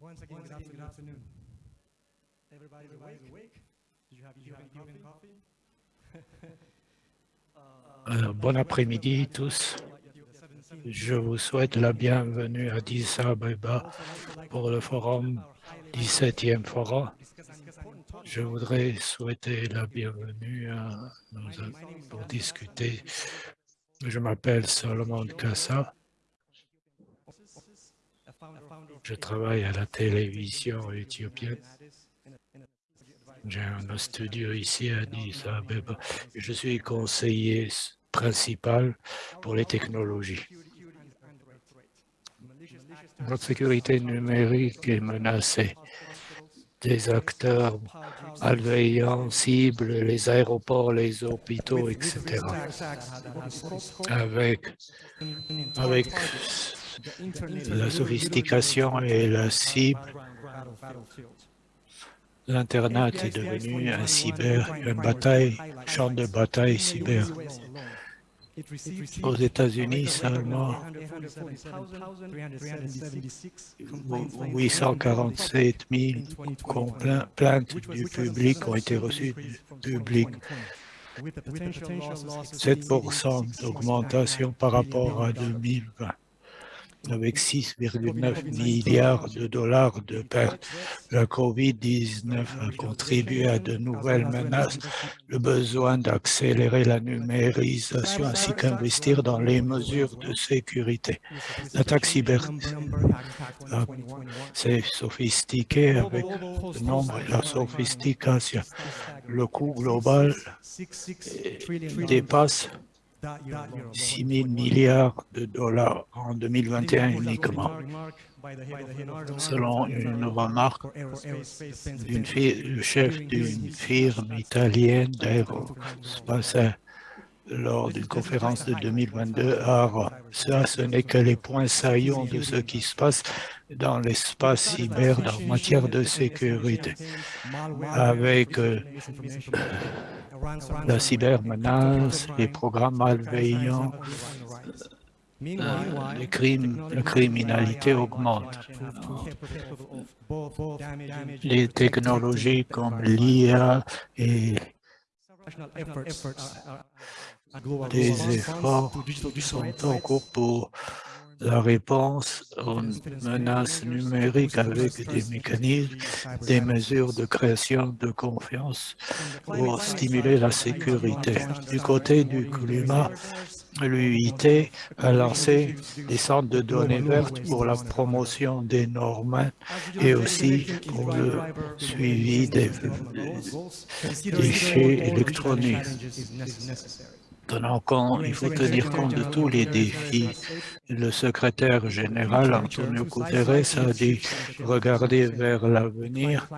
Once again, good afternoon. Good afternoon. Everybody, everybody's awake? Did you have, did you have coffee? Euh, bon après-midi tous. Je vous souhaite la bienvenue à Addis Abeba pour le forum 17e forum. Je voudrais souhaiter la bienvenue à nous pour discuter. Je m'appelle Solomon Kassa. Je travaille à la télévision éthiopienne. J'ai un studio ici à Addis. Je suis conseiller principal pour les technologies. Notre sécurité numérique est menacée. Des acteurs malveillants ciblent les aéroports, les hôpitaux, etc. Avec, avec la sophistication et la cible, l'Internet est devenu un cyber, une bataille, champ de bataille cyber. Aux États-Unis, seulement 847 000 plaintes du public ont été reçues du public. 7 d'augmentation par rapport à 2020 avec 6,9 milliards de dollars de pertes. La COVID-19 a contribué à de nouvelles menaces, le besoin d'accélérer la numérisation ainsi qu'investir dans les mesures de sécurité. L'attaque cyber, c'est sophistiqué avec le nombre et la sophistication. Le coût global dépasse 6 000 milliards de dollars en 2021 uniquement. Selon une remarque du chef d'une firme italienne d'aérospatiale lors d'une conférence de 2022 à Ça, ce n'est que les points saillants de ce qui se passe dans l'espace cyber en matière de sécurité. Avec euh, la cybermenace, les programmes malveillants, euh, les crimes, la criminalité augmente. Les technologies comme l'IA et des efforts sont en cours pour la réponse aux menaces numériques avec des mécanismes, des mesures de création de confiance pour stimuler la sécurité. Du côté du climat, l'UIT a lancé des centres de données vertes pour la promotion des normes et aussi pour le suivi des déchets électroniques il faut tenir compte de tous les défis. Le secrétaire général Antonio Guterres a dit regarder vers l'avenir.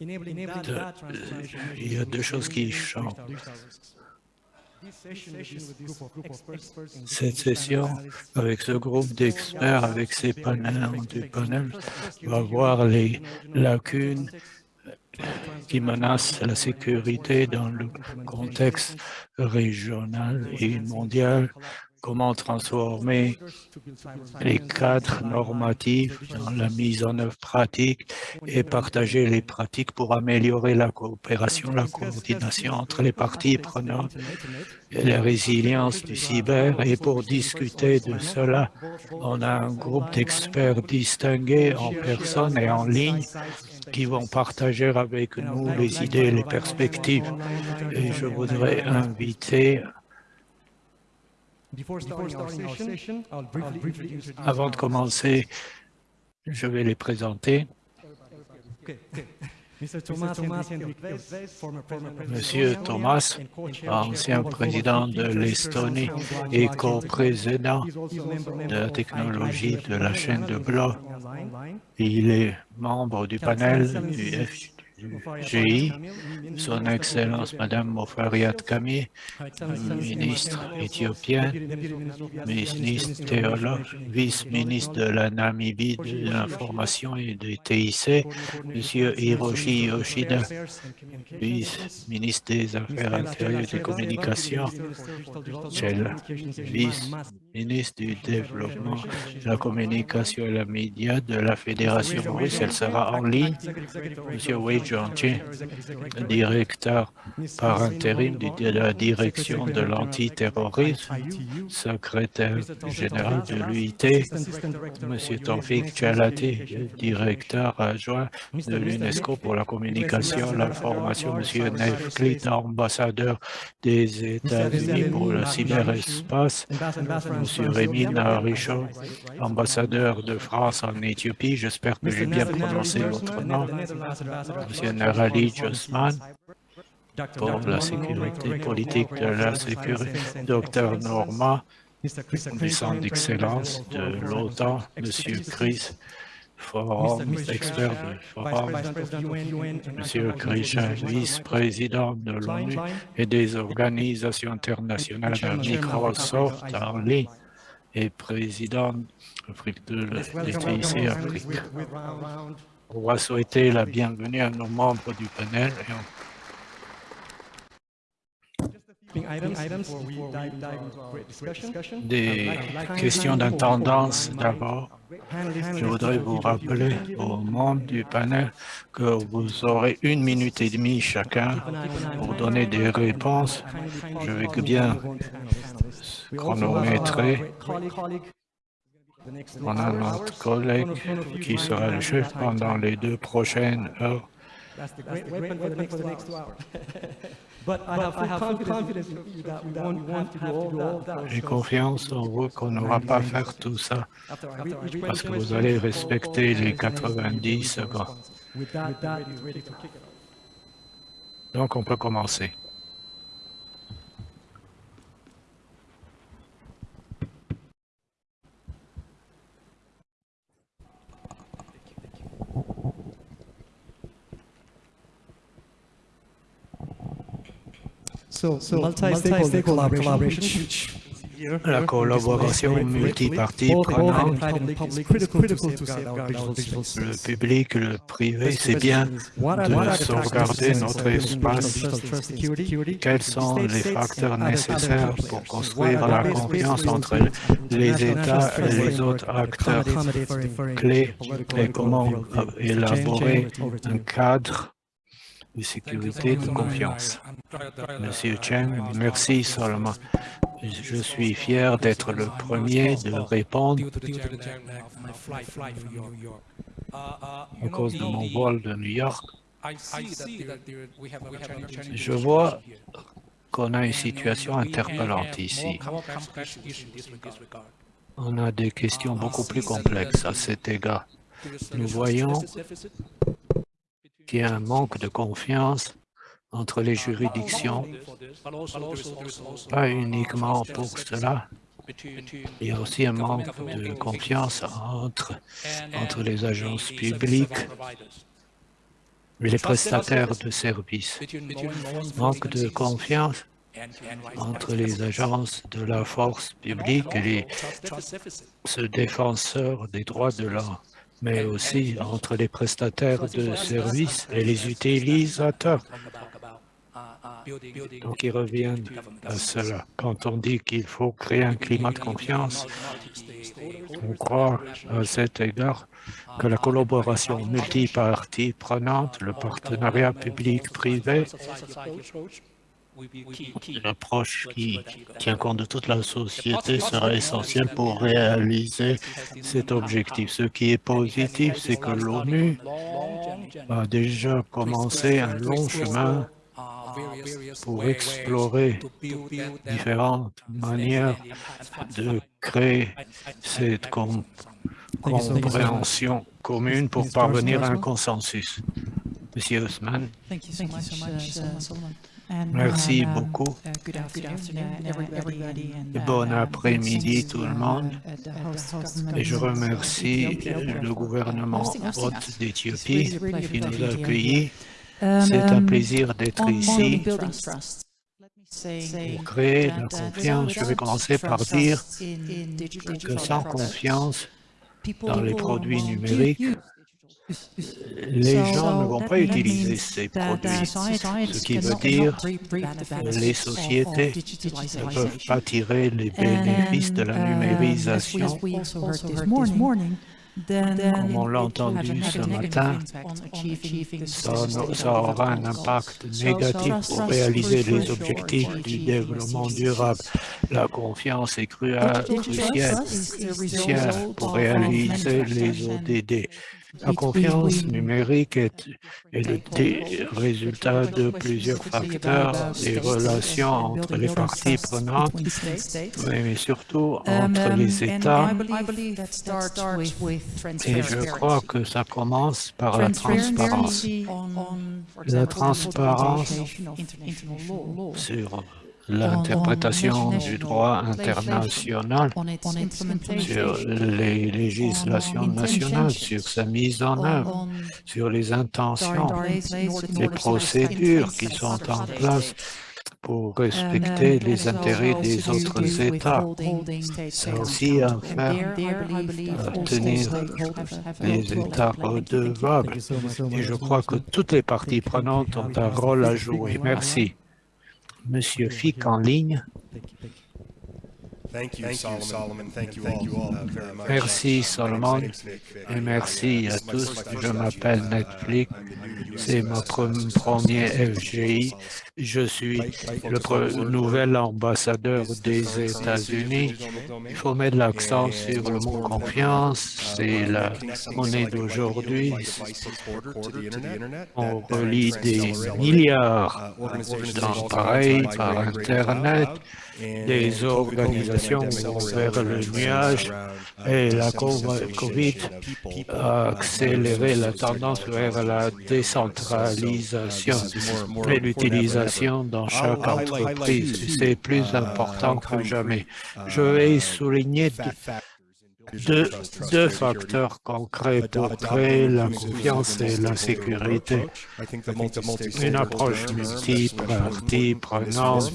Il y a deux choses qui changent. Cette session, avec ce groupe d'experts, avec ces panels, panels, va voir les lacunes qui menace la sécurité dans le contexte régional et mondial, comment transformer les cadres normatifs dans la mise en œuvre pratique et partager les pratiques pour améliorer la coopération, la coordination entre les parties prenantes et la résilience du cyber? Et pour discuter de cela, on a un groupe d'experts distingués en personne et en ligne qui vont partager avec nous les idées et les perspectives. Et je voudrais inviter avant de commencer, je vais les présenter. Monsieur Thomas, ancien président de l'Estonie et co-président de la technologie de la chaîne de blocs. Il est membre du panel du GI, Son Excellence Madame Mofariat Kami, ministre éthiopienne, ministre théologue, vice-ministre de la Namibie de l'information et des TIC, Monsieur Hiroshi Yoshida, vice-ministre des Affaires intérieures et des communications, vice-ministre du développement, de la communication et la média de la Fédération russe. Elle sera en ligne. Monsieur Wei Jianqing, directeur par intérim de la direction de l'antiterrorisme, secrétaire général de l'UIT, Monsieur Tawfik Chalati, directeur adjoint de l'UNESCO pour la communication, l'information, Monsieur Nev Klit, ambassadeur des États-Unis pour le cyberespace, Monsieur Rémi Narichon, ambassadeur de France en Éthiopie, j'espère que j'ai bien prononcé votre nom, Monsieur Narali Josman, pour la sécurité politique de la sécurité, Dr Norma, Centre d'excellence de l'OTAN, Monsieur Chris Forum, expert du Forum, Monsieur Krishan, vice-président de l'ONU et des organisations internationales de Microsoft en ligne et président de l'ETIC Afrique. On va souhaiter la bienvenue à nos membres du panel et on des questions d'intendance d'abord. Je voudrais vous rappeler aux membres du panel que vous aurez une minute et demie chacun pour donner des réponses. Je vais bien chronométrer. On a notre collègue qui sera le chef pendant les deux prochaines heures. J'ai confiance en vous qu'on n'aura pas à faire tout ça. Parce que vous allez respecter les 90 secondes. Donc, on peut commencer. La collaboration multipartie prenante, le public, le privé, c'est bien de sauvegarder notre espace. Quels sont les facteurs nécessaires pour construire la confiance entre les États et les autres acteurs? clés et comment élaborer un cadre de sécurité, de confiance. Monsieur Chen, merci seulement. Je suis fier d'être le premier de répondre à cause de mon vol de New York. Je vois qu'on a une situation interpellante ici. On a des questions beaucoup plus complexes à cet égard. Nous voyons qu'il y a un manque de confiance entre les juridictions, pas uniquement pour cela, il y a aussi un manque de confiance entre, entre les agences publiques et les prestataires de services. Manque de confiance entre les agences de la force publique et les ce défenseurs des droits de l'homme mais aussi entre les prestataires de services et les utilisateurs. Donc, ils reviennent à cela. Quand on dit qu'il faut créer un climat de confiance, on croit à cet égard que la collaboration multipartie prenante, le partenariat public-privé, L'approche qui tient compte de toute la société sera essentielle pour réaliser cet objectif. Ce qui est positif, c'est que l'ONU a déjà commencé un long chemin pour explorer différentes manières de créer cette compréhension commune pour parvenir à un consensus. Monsieur Osman. Merci uh, beaucoup. Bon après-midi tout le monde. Et je remercie le gouvernement hôte d'Éthiopie qui nous a accueillis C'est un Um, plaisir d'être ici. pour créer la uh, confiance. Je vais commencer par dire que sans confiance dans les produits numériques, les gens ne vont pas utiliser ces produits. Ce qui veut dire benefits les sociétés ne peuvent pas tirer les bénéfices de la um, numérisation. Comme on l'a entendu ce matin, Ça, aura un impact négatif pour réaliser is les objectifs du développement durable. La confiance est cruciale pour réaliser les ODD. La confiance numérique est, est le résultat de plusieurs facteurs, des relations entre les parties prenantes, between states. oui, mais surtout Um, entre um, les and États. I believe that starts with Et je crois transparency. que ça commence par la transparence. La transparence sur l'interprétation du droit international, sur les législations nationales, sur sa mise en œuvre, sur les intentions, les procédures qui sont en place pour respecter les intérêts des autres États. Ça a aussi à faire à tenir les États redevables. Et je crois que toutes les parties prenantes ont un rôle à jouer. Merci. Monsieur Fick en ligne. Merci, Uh, Solomon. Et merci à tous. Je m'appelle Netflix. C'est mon premier FGI. Je suis le nouvel ambassadeur des États-Unis. Il faut mettre l'accent sur le mot confiance. C'est la monnaie d'aujourd'hui. On relie des milliards d'appareils par Internet. Des organisations vers le nuage et la COVID a accéléré la tendance vers la décentralisation. et l'utilisation dans chaque entreprise. C'est plus important que jamais. Je vais souligner deux, deux facteurs concrets pour créer la confiance et la sécurité. Une approche multi-partie prenante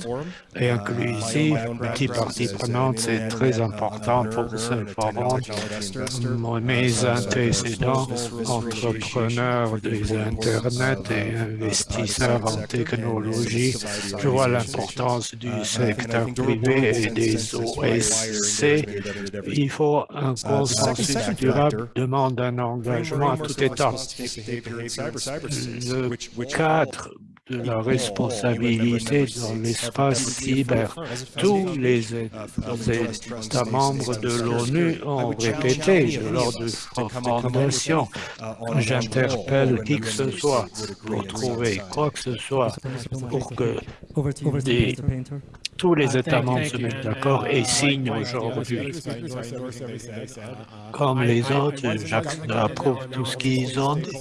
et inclusive, multi-partie prenante, c'est très important pour ce forum. Mes antécédents, entrepreneurs des Internet et investisseurs en technologie, je vois l'importance du secteur privé et des OSC. Il faut un consensus durable demande un engagement à tout état. Le cadre de la responsabilité dans l'espace cyber. Tous les États membres de l'ONU ont répété lors de fondation. J'interpelle qui que ce soit pour trouver quoi que ce soit pour que Des-. Tous les États membres se mettent d'accord et signent aujourd'hui. Comme les autres, j'approuve tout ce qu'ils ont dit.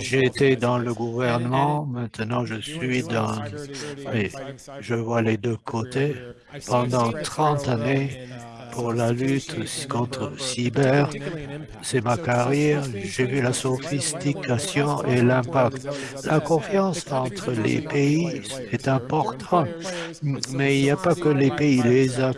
J'ai été dans le gouvernement, maintenant je suis dans... et je vois les deux côtés. Pendant 30 années, pour la lutte contre cyber, c'est ma carrière, j'ai vu la sophistication et l'impact. La confiance entre les pays est importante, mais il n'y a pas que les pays,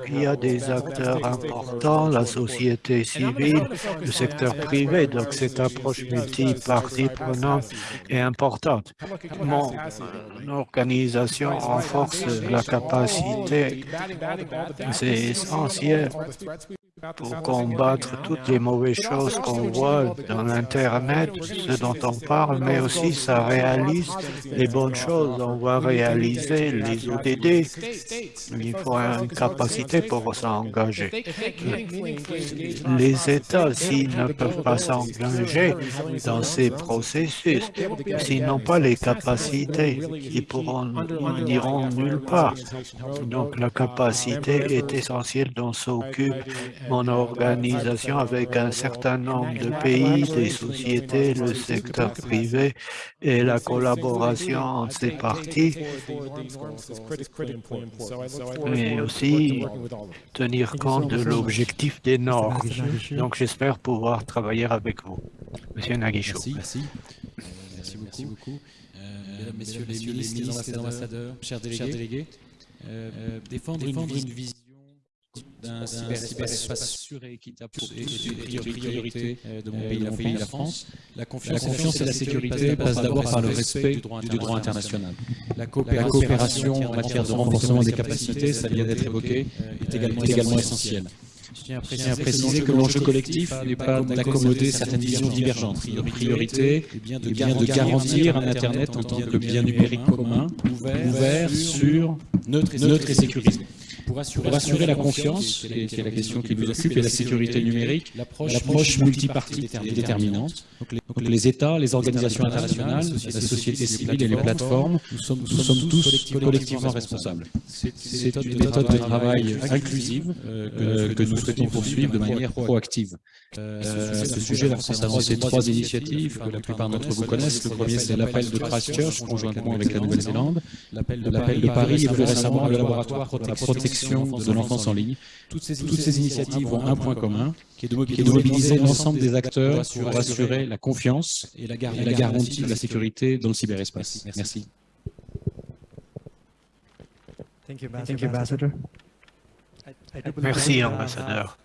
il y a des acteurs importants, la société civile, le secteur privé, donc cette approche multipartie prenante est importante. Mon organisation renforce la capacité, c'est essentiel threats, threats we pour combattre toutes les mauvaises choses qu'on voit dans l'Internet, ce dont on parle, mais aussi ça réalise les bonnes choses. On va réaliser les ODD. Il faut une capacité pour s'engager. Les États, s'ils ne peuvent pas s'engager dans ces processus, s'ils n'ont pas les capacités, ils pourront, n'iront nulle part. Donc la capacité est essentielle dont s'occupe mon organisation avec un certain nombre de pays, des sociétés, le secteur privé et la collaboration entre ces parties, mais aussi tenir compte de l'objectif des normes. Donc j'espère pouvoir travailler avec vous. Monsieur Naguichou. Merci. Merci beaucoup. Euh, mesdames, Messieurs les ministres, les ambassadeurs, chers délégués, euh, euh, défendre, une, vision d'un cyberespace sûr et équitable une priorité de mon pays, mon pays, la France. La confiance, et la sécurité passent d'abord par le respect du droit international. La coopération en matière de renforcement des capacités, ça vient d'être évoqué, est également essentielle. Je tiens à préciser, que l'enjeu collectif n'est pas d'accommoder certaines visions divergentes. Priorité est bien de, garantir un Internet en tant que bien numérique commun, ouvert, sûr, neutre et sécurisé. Pour assurer, la confiance, qui est, la question qui nous occupe, et la sécurité numérique, l'approche multipartite est déterminante. Donc les, États, les organisations internationales, la société civile et les plateformes, nous sommes, tous collectivement responsables. C'est une méthode de travail inclusive euh, que nous souhaitons poursuivre de manière proactive. Euh, à ce sujet, concernant ces trois initiatives que la plupart d'entre vous connaissent, le premier c'est l'appel de Christchurch conjointement avec la Nouvelle-Zélande, l'appel de Paris et plus récemment le laboratoire pour la protection de l'enfance en ligne. Toutes ces initiatives ont un point commun, qui est de mobiliser l'ensemble des acteurs pour assurer la confiance et la garantie de la sécurité dans le cyberespace. Merci. Merci, ambassadeur.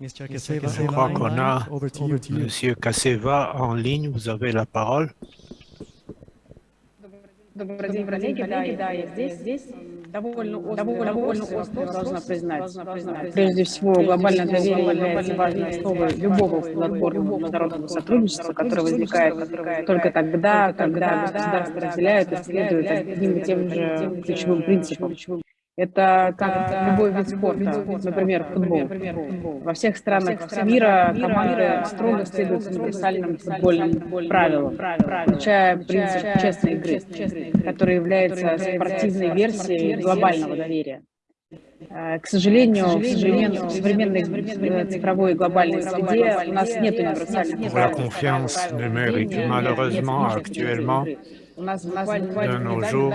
Je crois qu'on a M. Kaseva en ligne. Vous avez la parole. Добрый день, коллеги. Да, да, я здесь. здесь довольно острый, довольно острый должна признать. Прежде всего, глобальное доверие является важной основой любого платформы международного сотрудничества, которое возникает только тогда, когда государства разделяют и следуют одним и тем же ключевым принципам. Это как любой вид спорта, например, футбол. Во всех странах мира команды строго следуют универсальным футбольным правилам, включая принцип честной игры, который является спортивной версией глобального доверия. К сожалению, в современной, в современной цифровой глобальной среде у нас нет универсальных правил. Malheureusement, actuellement, de nos jours,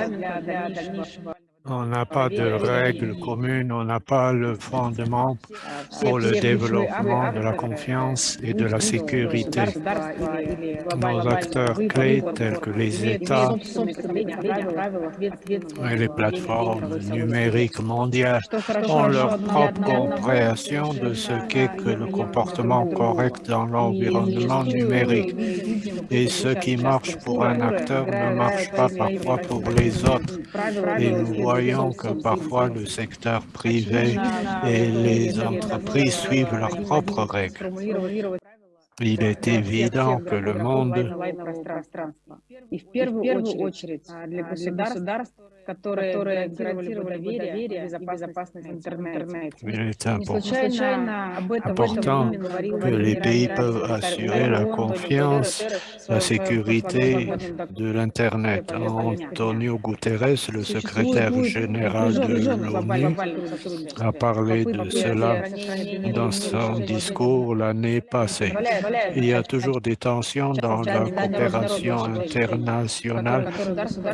on n'a pas de règles communes, on n'a pas le fondement pour le développement de la confiance et de la sécurité. Nos acteurs clés, tels que les États et les plateformes numériques mondiales, ont leur propre compréhension de ce qu'est que le comportement correct dans l'environnement numérique. Et ce qui marche pour un acteur ne marche pas parfois pour les autres. Et nous voyons que parfois le secteur privé et les entreprises suivent leurs propres règles. Il est évident que le monde которые гарантировали бы доверие и безопасность в интернете. Il est important que les pays peuvent assurer la confiance, la sécurité de l'Internet. Antonio Guterres, le secrétaire général de l'ONU, a parlé de cela dans son discours l'année passée. Il y a toujours des tensions dans la coopération internationale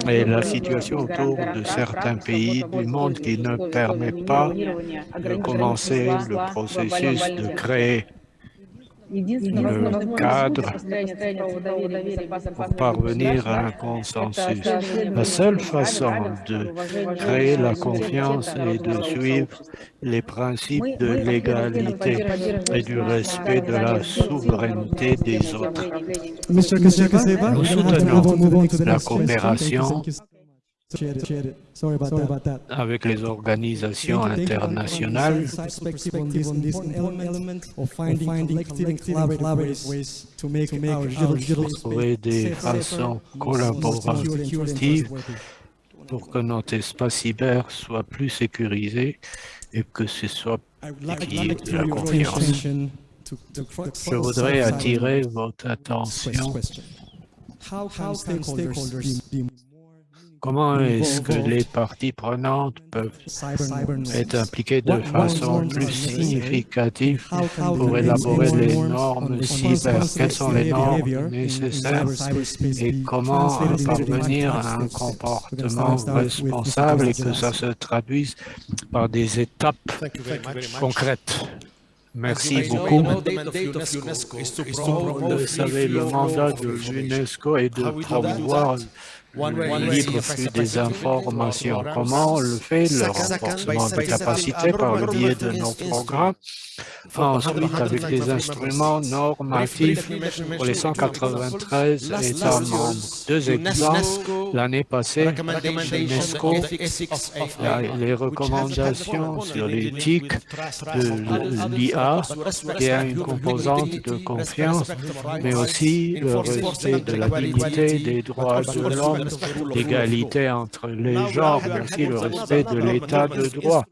et la situation autour de certains pays du monde qui ne permet pas de commencer le processus de créer le cadre pour parvenir à un consensus. La seule façon de créer la confiance est de suivre les principes de l'égalité et du respect de la souveraineté des autres. Nous soutenons la coopération avec les organisations internationales. Pour trouver des façons collaboratives pour que notre espace cyber soit plus sécurisé et que ce soit qui de la confiance. Je voudrais attirer votre attention Comment est-ce que les parties prenantes peuvent être impliquées de façon plus significative pour élaborer les normes cyber? Quelles sont les normes nécessaires et comment parvenir à un comportement responsable et que ça se traduise par des étapes concrètes. Merci beaucoup. Vous savez, le mandat de l'UNESCO est de promouvoir libre flux des informations. Comment on le fait Le renforcement de capacité par le biais de nos programmes? Ensuite, avec des instruments normatifs pour les 193 États membres. Deux exemples. L'année passée, l'UNESCO les recommandations sur l'éthique de l'IA, qui a une composante de confiance, mais aussi le respect de la dignité des droits de l'homme, l'égalité entre les genres, mais aussi le respect de l'état de droit.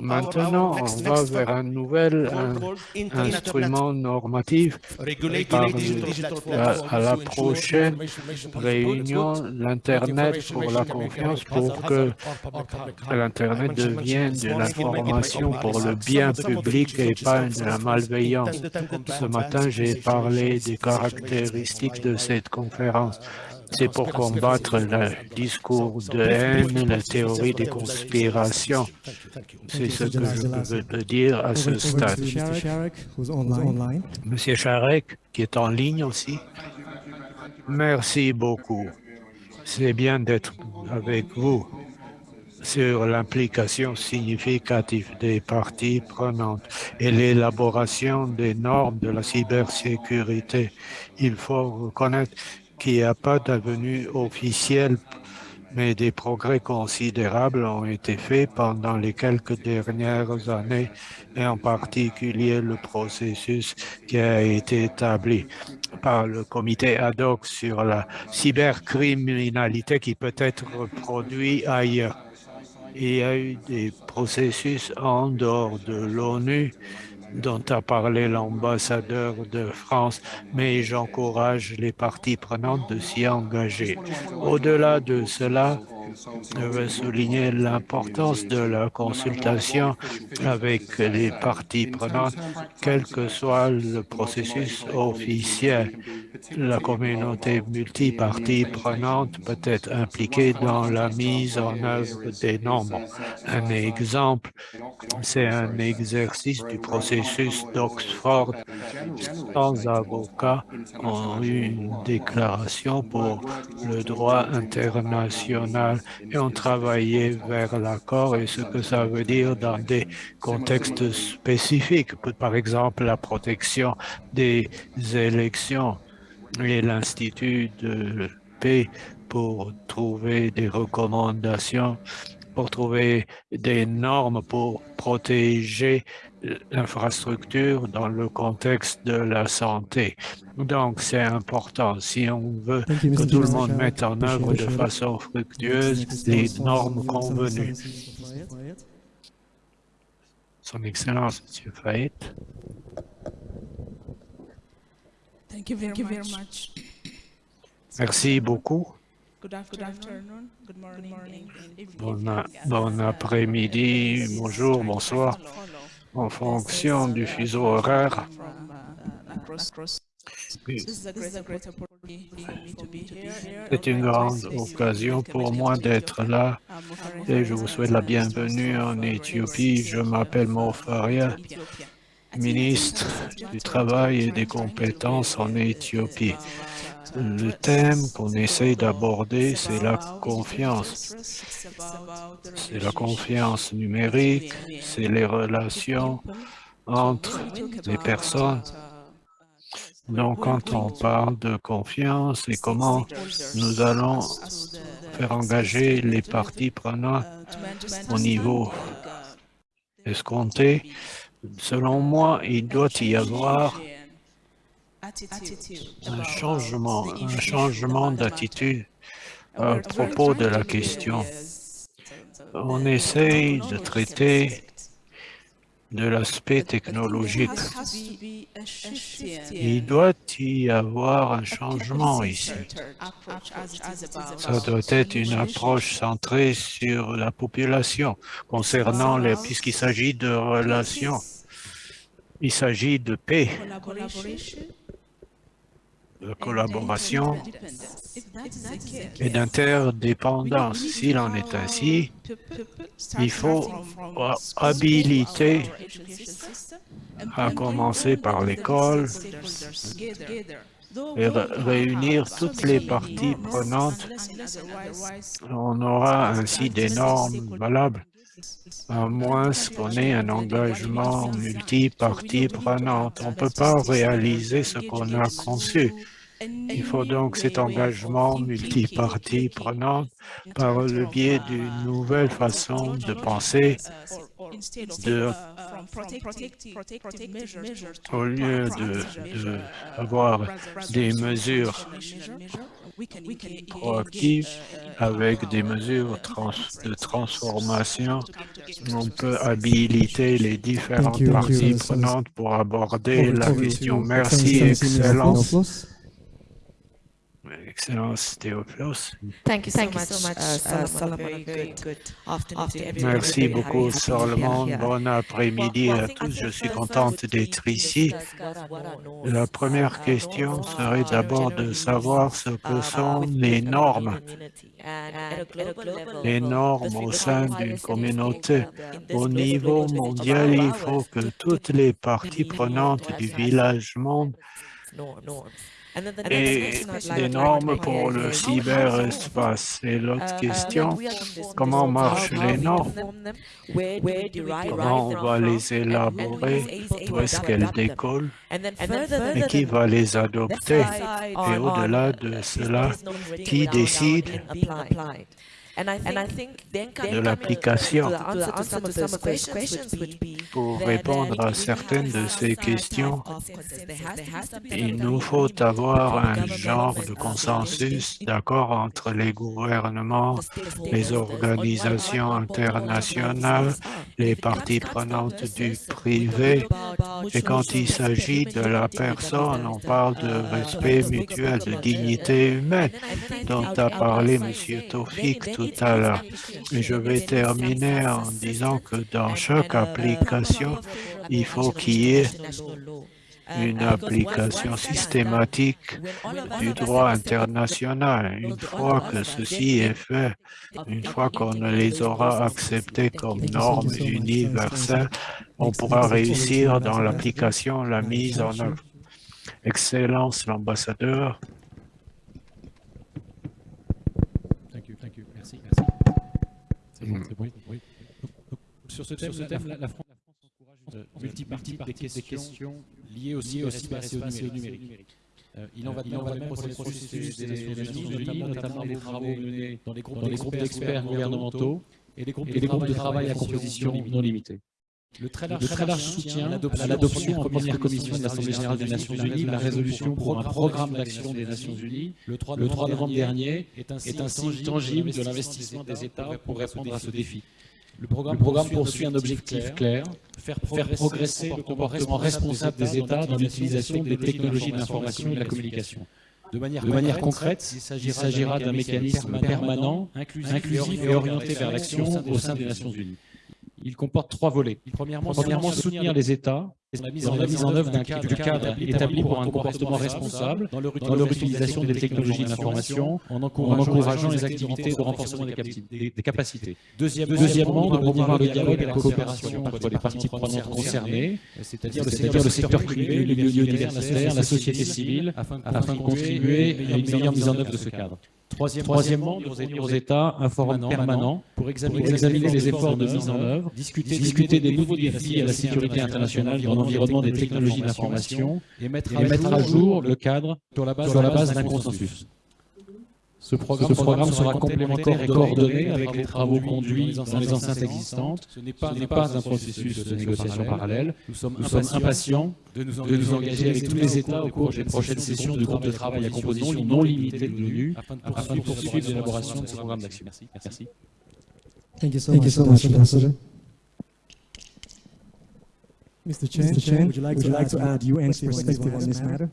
Maintenant, on va vers un nouvel un- instrument normatif par le- à, à la prochaine réunion, l'Internet pour la confiance, pour que l'Internet devienne de l'information pour le bien public et pas de la malveillance. Ce matin, j'ai parlé des caractéristiques de cette conférence. C'est pour combattre le discours de haine, la théorie des conspirations. C'est ce que je peux dire à ce stade. Monsieur Charek, qui est en ligne aussi. Merci beaucoup. C'est bien d'être avec vous sur l'implication significative des parties prenantes et l'élaboration des normes de la cybersécurité. Il faut reconnaître qu'il n'y a pas d'avenue officielle, mais des progrès considérables ont été faits pendant les quelques dernières années et en particulier le processus qui a été établi par le comité ad hoc sur la cybercriminalité qui peut être reproduit ailleurs. Il y a eu des processus en dehors de l'ONU dont a parlé l'ambassadeur de France, mais j'encourage les parties prenantes de s'y engager. Au-delà de cela, je veux souligner l'importance de la consultation avec les parties prenantes, quel que soit le processus officiel. La communauté multipartie prenante peut être impliquée dans la mise en œuvre des normes. Un exemple, c'est un exercice du processus d'Oxford. 100 avocats ont eu une déclaration pour le droit international et ont travaillé vers l'accord et ce que ça veut dire dans des contextes spécifiques, par exemple la protection des élections et l'Institut de paix pour trouver des recommandations, pour trouver des normes pour protéger l'infrastructure dans le contexte de la santé. Donc, c'est important. Si on veut Thank you, que tout le monde mette en œuvre de façon fructueuse les normes convenues. Son Excellence, Monsieur Fayet. Thank you very, much. Merci beaucoup. Good, af- good afternoon, good morning, and evening. Bon, bon après-midi, bonjour, bonsoir, en fonction du fuseau horaire. C'est une grande occasion pour moi d'être là et je vous souhaite la bienvenue en Éthiopie. Je m'appelle Mofaria, ministre du Travail et des compétences en Éthiopie. Le thème qu'on essaye d'aborder, c'est la confiance. C'est la confiance numérique, c'est les relations entre les personnes. Donc, quand on parle de confiance et comment nous allons faire engager les parties prenantes au niveau escompté, selon moi, il doit y avoir un changement, un changement d'attitude à propos de la question. On essaye de traiter de l'aspect technologique. Il doit y avoir un changement ici. Ça doit être une approche centrée sur la population concernant les, puisqu'il s'agit de relations. Il s'agit de paix, de collaboration et d'interdépendance. S'il en est ainsi, il faut habiliter à commencer par l'école et réunir toutes les parties prenantes. On aura ainsi des normes valables, à moins qu'on ait un engagement multi-parties. On ne peut pas réaliser ce qu'on a conçu. Il faut donc cet engagement multipartie prenante par le biais d'une nouvelle façon de penser, au lieu d'avoir de, des mesures proactives avec des mesures de transformation, on peut habiliter les différentes parties prenantes pour aborder la question. Merci, Excellence. Excellence Théophilus. Thank you so much, so much uh, Solomon. Very good, good afternoon to everyone. Merci beaucoup, Solomon. Bon après-midi à tous. Je suis contente d'être ici. La première question serait d'abord de savoir ce que sont les normes. Les normes au sein d'une communauté. Au niveau mondial, il faut que toutes les parties prenantes du village monde et les normes pour le cyberespace. Et l'autre question, comment marchent les normes? Comment on va les élaborer? Où est-ce qu'elles décollent Et qui va les adopter? Et au-delà de cela, qui décide de l'application. Pour répondre à certaines de ces questions, il nous faut avoir un genre de consensus d'accord entre les gouvernements, les organisations internationales, les parties prenantes du privé. Et quand il s'agit de la personne, on parle de respect mutuel, de dignité humaine, dont a parlé M. Tofik tout à l'heure. Et je vais terminer en disant que dans chaque application, il faut qu'il y ait une application systématique du droit international. Une fois que ceci est fait, une fois qu'on les aura acceptés comme normes universelles, on pourra réussir dans l'application, la mise en œuvre. Excellence, l'ambassadeur. Sur ce thème, Sur ce thème la, la, France encourage une multipartie des questions liées aussi au cyberespace et au numérique. Euh, il en va, il en va même pour le processus des Nations Unies, notamment les travaux menés dans les groupes d'experts gouvernementaux et les groupes de travail à composition non limitée. Le très large, le très large soutien à l'adoption en première commission de l'Assemblée générale des Nations unies de la résolution pour un programme d'action des Nations unies le 3 novembre dernier est un signe tangible de l'investissement des États pour répondre à ce défi. Le programme, le programme poursuit un objectif clair, faire progresser, le comportement responsable des États dans l'utilisation des technologies de l'information et de la communication. De manière, de manière concrète, il s'agira d'un mécanisme permanent, inclusif et orienté vers l'action au sein des Nations unies. Il comporte trois volets. Premièrement, Premièrement soutenir les États dans la mise en œuvre d'un cadre établi pour un comportement responsable dans leur utilisation des technologies de l'information en encourageant les activités de renforcement des, capacités. Deuxièmement, de promouvoir le dialogue et la coopération entre les parties prenantes concernées, c'est-à-dire le secteur privé, le milieu universitaire, la société civile, afin de contribuer à une meilleure mise en œuvre de ce cadre. Troisièmement, nous aux États un forum permanent pour examiner les efforts de mise en œuvre, discuter des nouveaux défis à la sécurité internationale dans l'environnement des technologies d'information et mettre à jour le cadre sur la base d'un consensus. Ce programme, sera complémentaire et coordonné avec les travaux conduits dans les enceintes existantes. Ce n'est pas, un processus de négociation parallèle. Nous sommes, impatients de nous, engager avec tous les États au cours des prochaines sessions du groupe de travail à composition non limitée de l'ONU afin de poursuivre l'élaboration de ce programme d'action. Merci. Merci. Thank you so much, so much Ambassador. Mr. Chen, Mr. Chen, would you like, would you like to add UN's perspective on this matter?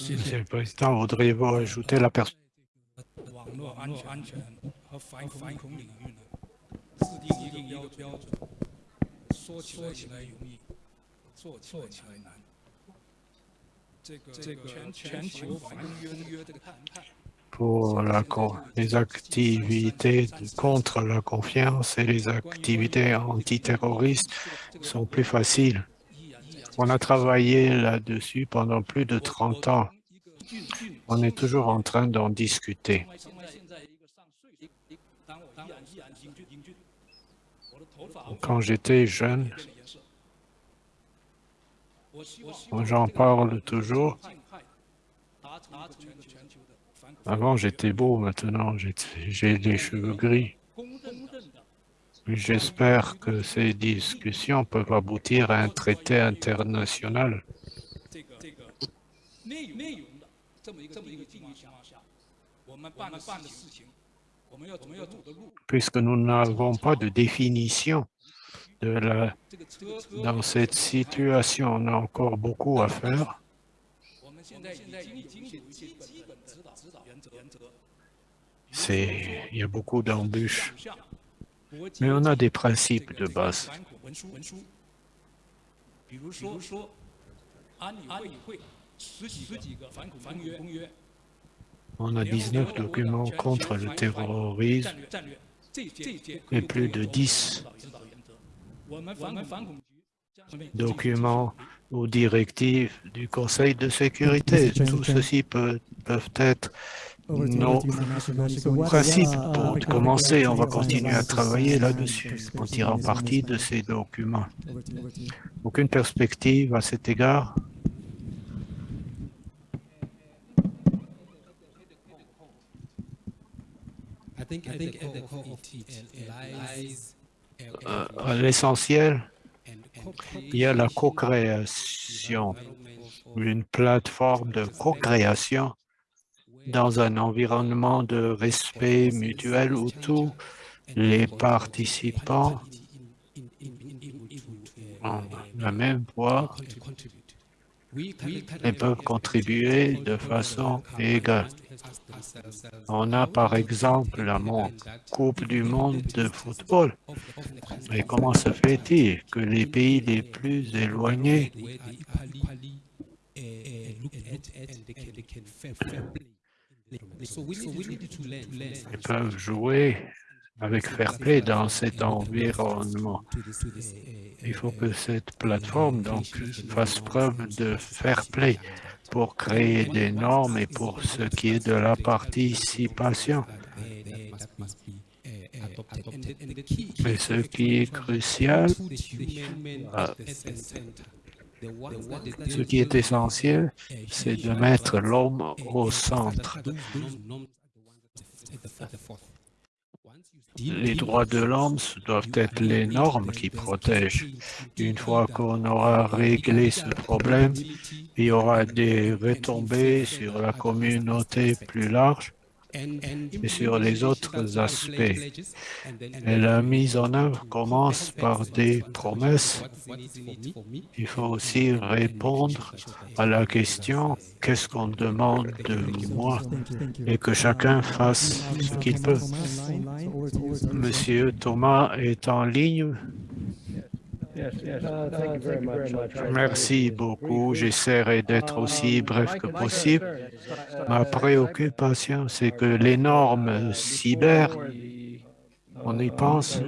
Monsieur le Président, voudriez-vous ajouter la perspective 网络安全和反反恐领域呢，制定一定一个标准，说起来起来容易，做做起来难。这个这个全全球反恐约这个谈判。pour la, les activités contre la confiance et les activités antiterroristes sont plus faciles. On a travaillé là-dessus pendant plus de 30 ans. on est toujours en train d'en discuter. Quand j'étais jeune, j'en parle toujours. Avant, j'étais beau, maintenant, j'ai des cheveux gris. J'espère que ces discussions peuvent aboutir à un traité international. Puisque nous n'avons pas de définition de la, dans cette situation, on a encore beaucoup à faire. Il y a beaucoup d'embûches, mais on a des principes de base. On a 19 documents contre le terrorisme et plus de 10 documents ou directives du Conseil de sécurité. Tout ceci peut, peuvent être nos principes. Pour commencer, on va continuer à travailler là-dessus en tirant parti de ces documents. Aucune perspective à cet égard euh, L'essentiel, il y a la co-création, une plateforme de co-création dans un environnement de respect mutuel où tous les participants ont la même voix et peuvent contribuer de façon égale. On a par exemple la Coupe du monde de football. Et comment se fait-il que les pays les plus éloignés peuvent jouer avec fair play dans cet environnement? Il faut que cette plateforme donc, fasse preuve de fair play pour créer des normes et pour ce qui est de la participation. Mais ce qui est crucial, ce qui est essentiel, c'est de mettre l'homme au centre. Les droits de l'homme doivent être les normes qui protègent. Une fois qu'on aura réglé ce problème, il y aura des retombées sur la communauté plus large et sur les autres aspects. Et la mise en œuvre commence par des promesses. Il faut aussi répondre à la question « qu'est-ce qu'on demande de moi ?» et que chacun fasse ce qu'il peut? Monsieur Thomas est en ligne. Merci beaucoup. J'essaierai d'être aussi bref que possible. Ma préoccupation, c'est que les normes cyber on y pense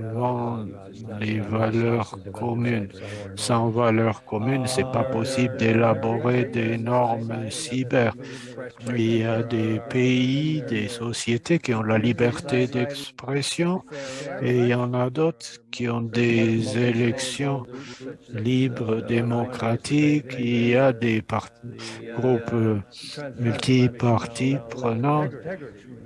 avant les valeurs communes. Sans valeurs communes, ce n'est pas possible d'élaborer des normes cyber. Il y a des pays, des sociétés qui ont la liberté d'expression et il y en a d'autres qui ont des élections libres, démocratiques. Il y a des groupes multipartis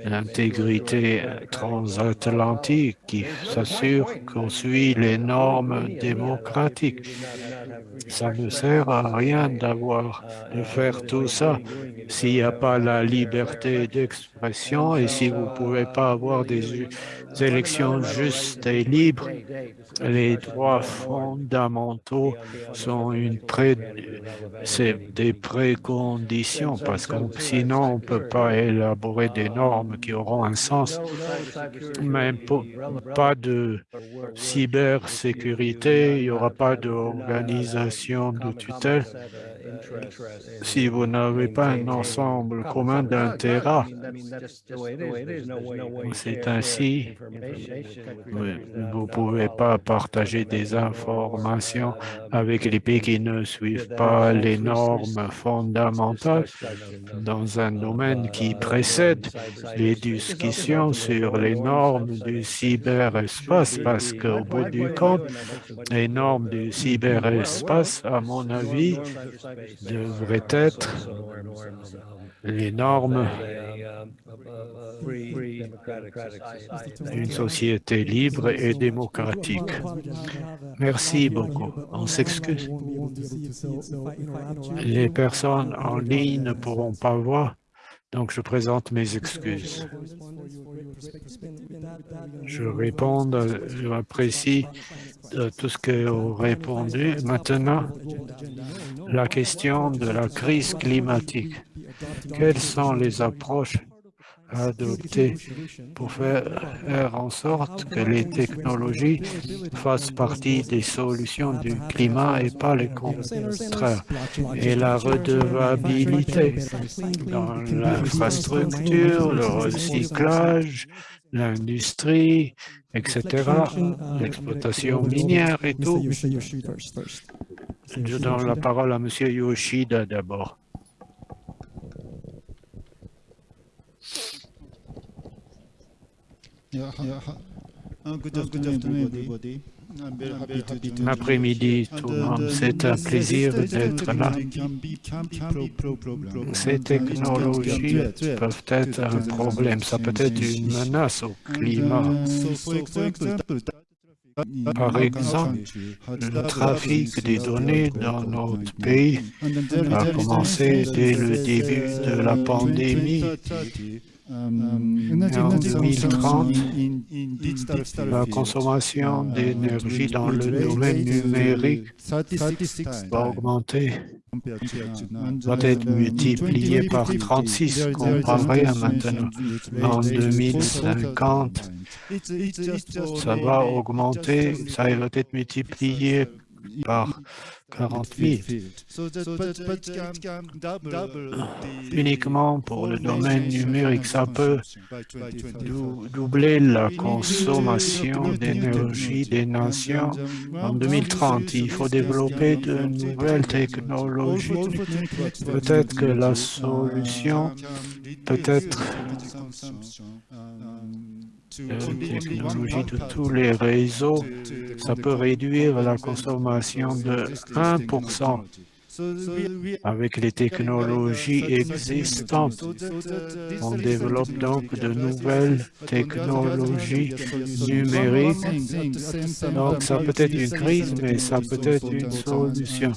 l'intégrité transatlantique qui s'assure qu'on suit les normes démocratiques. Ça ne sert à rien de faire tout ça s'il n'y a pas la liberté d'expression et si vous ne pouvez pas avoir des élections justes et libres, les droits fondamentaux sont une des préconditions parce que sinon on ne peut pas élaborer des normes qui auront un sens. Même pas de cybersécurité, il n'y aura pas d'organisation de tutelle si vous n'avez pas un ensemble commun d'intérêts, c'est ainsi, vous ne pouvez pas partager des informations avec les pays qui ne suivent pas les normes fondamentales. dans un domaine qui précède les discussions sur les normes du cyberespace, parce qu'au bout du compte, les normes du cyberespace, à mon avis, devraient être les normes d'une société libre et démocratique. Merci beaucoup. On s'excuse. Les personnes en ligne ne pourront pas voir, donc je présente mes excuses. Je réponds, j'apprécie tout ce que vous répondu. Maintenant, la question de la crise climatique. Quelles sont les approches adopter pour faire en sorte que les technologies fassent partie des solutions du climat et pas les contraires. Et la redevabilité dans l'infrastructure, le recyclage, l'industrie, etc., l'exploitation minière et tout. Je donne la parole à M. Yoshida d'abord. Après-midi, tout le monde, c'est un plaisir d'être là. Ces technologies peuvent être un problème, ça peut être une menace au climat. Par exemple, le trafic des données dans notre pays a commencé dès le début de la pandémie 2030, la consommation d'énergie dans le domaine numérique va augmenter, va être multiplié par 36 comparé à maintenant. En 2050, ça va augmenter, ça va être multiplié par 40 000. Uniquement pour le domaine numérique, ça peut doubler la consommation d'énergie des nations en 2030. Il faut développer de nouvelles technologies. Peut-être que la solution peut être technologie de tous les réseaux, ça peut réduire la consommation de 1% avec les technologies existantes. On développe donc de nouvelles technologies numériques. Donc, ça peut être une crise, mais ça peut être une solution.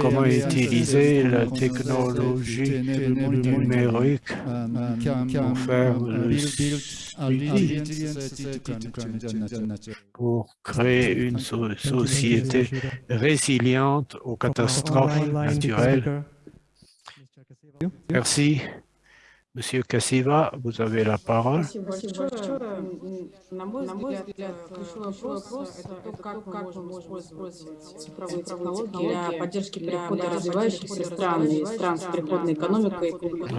Comment utiliser la technologie numérique pour faire le pour créer une société résiliente aux catastrophes naturel. Merci. Monsieur Kassiva, vous avez la parole.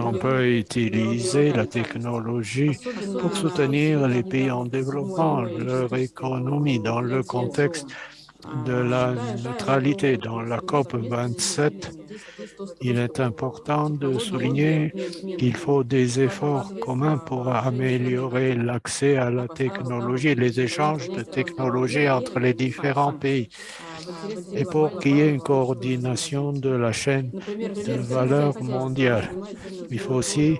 On peut utiliser la technologie pour soutenir les pays en développement, leur économie dans le contexte de la neutralité dans la COP 27, il est important de souligner qu'il faut des efforts communs pour améliorer l'accès à la technologie les échanges de technologies entre les différents pays et pour qu'il y ait une coordination de la chaîne de valeur mondiale. Il faut aussi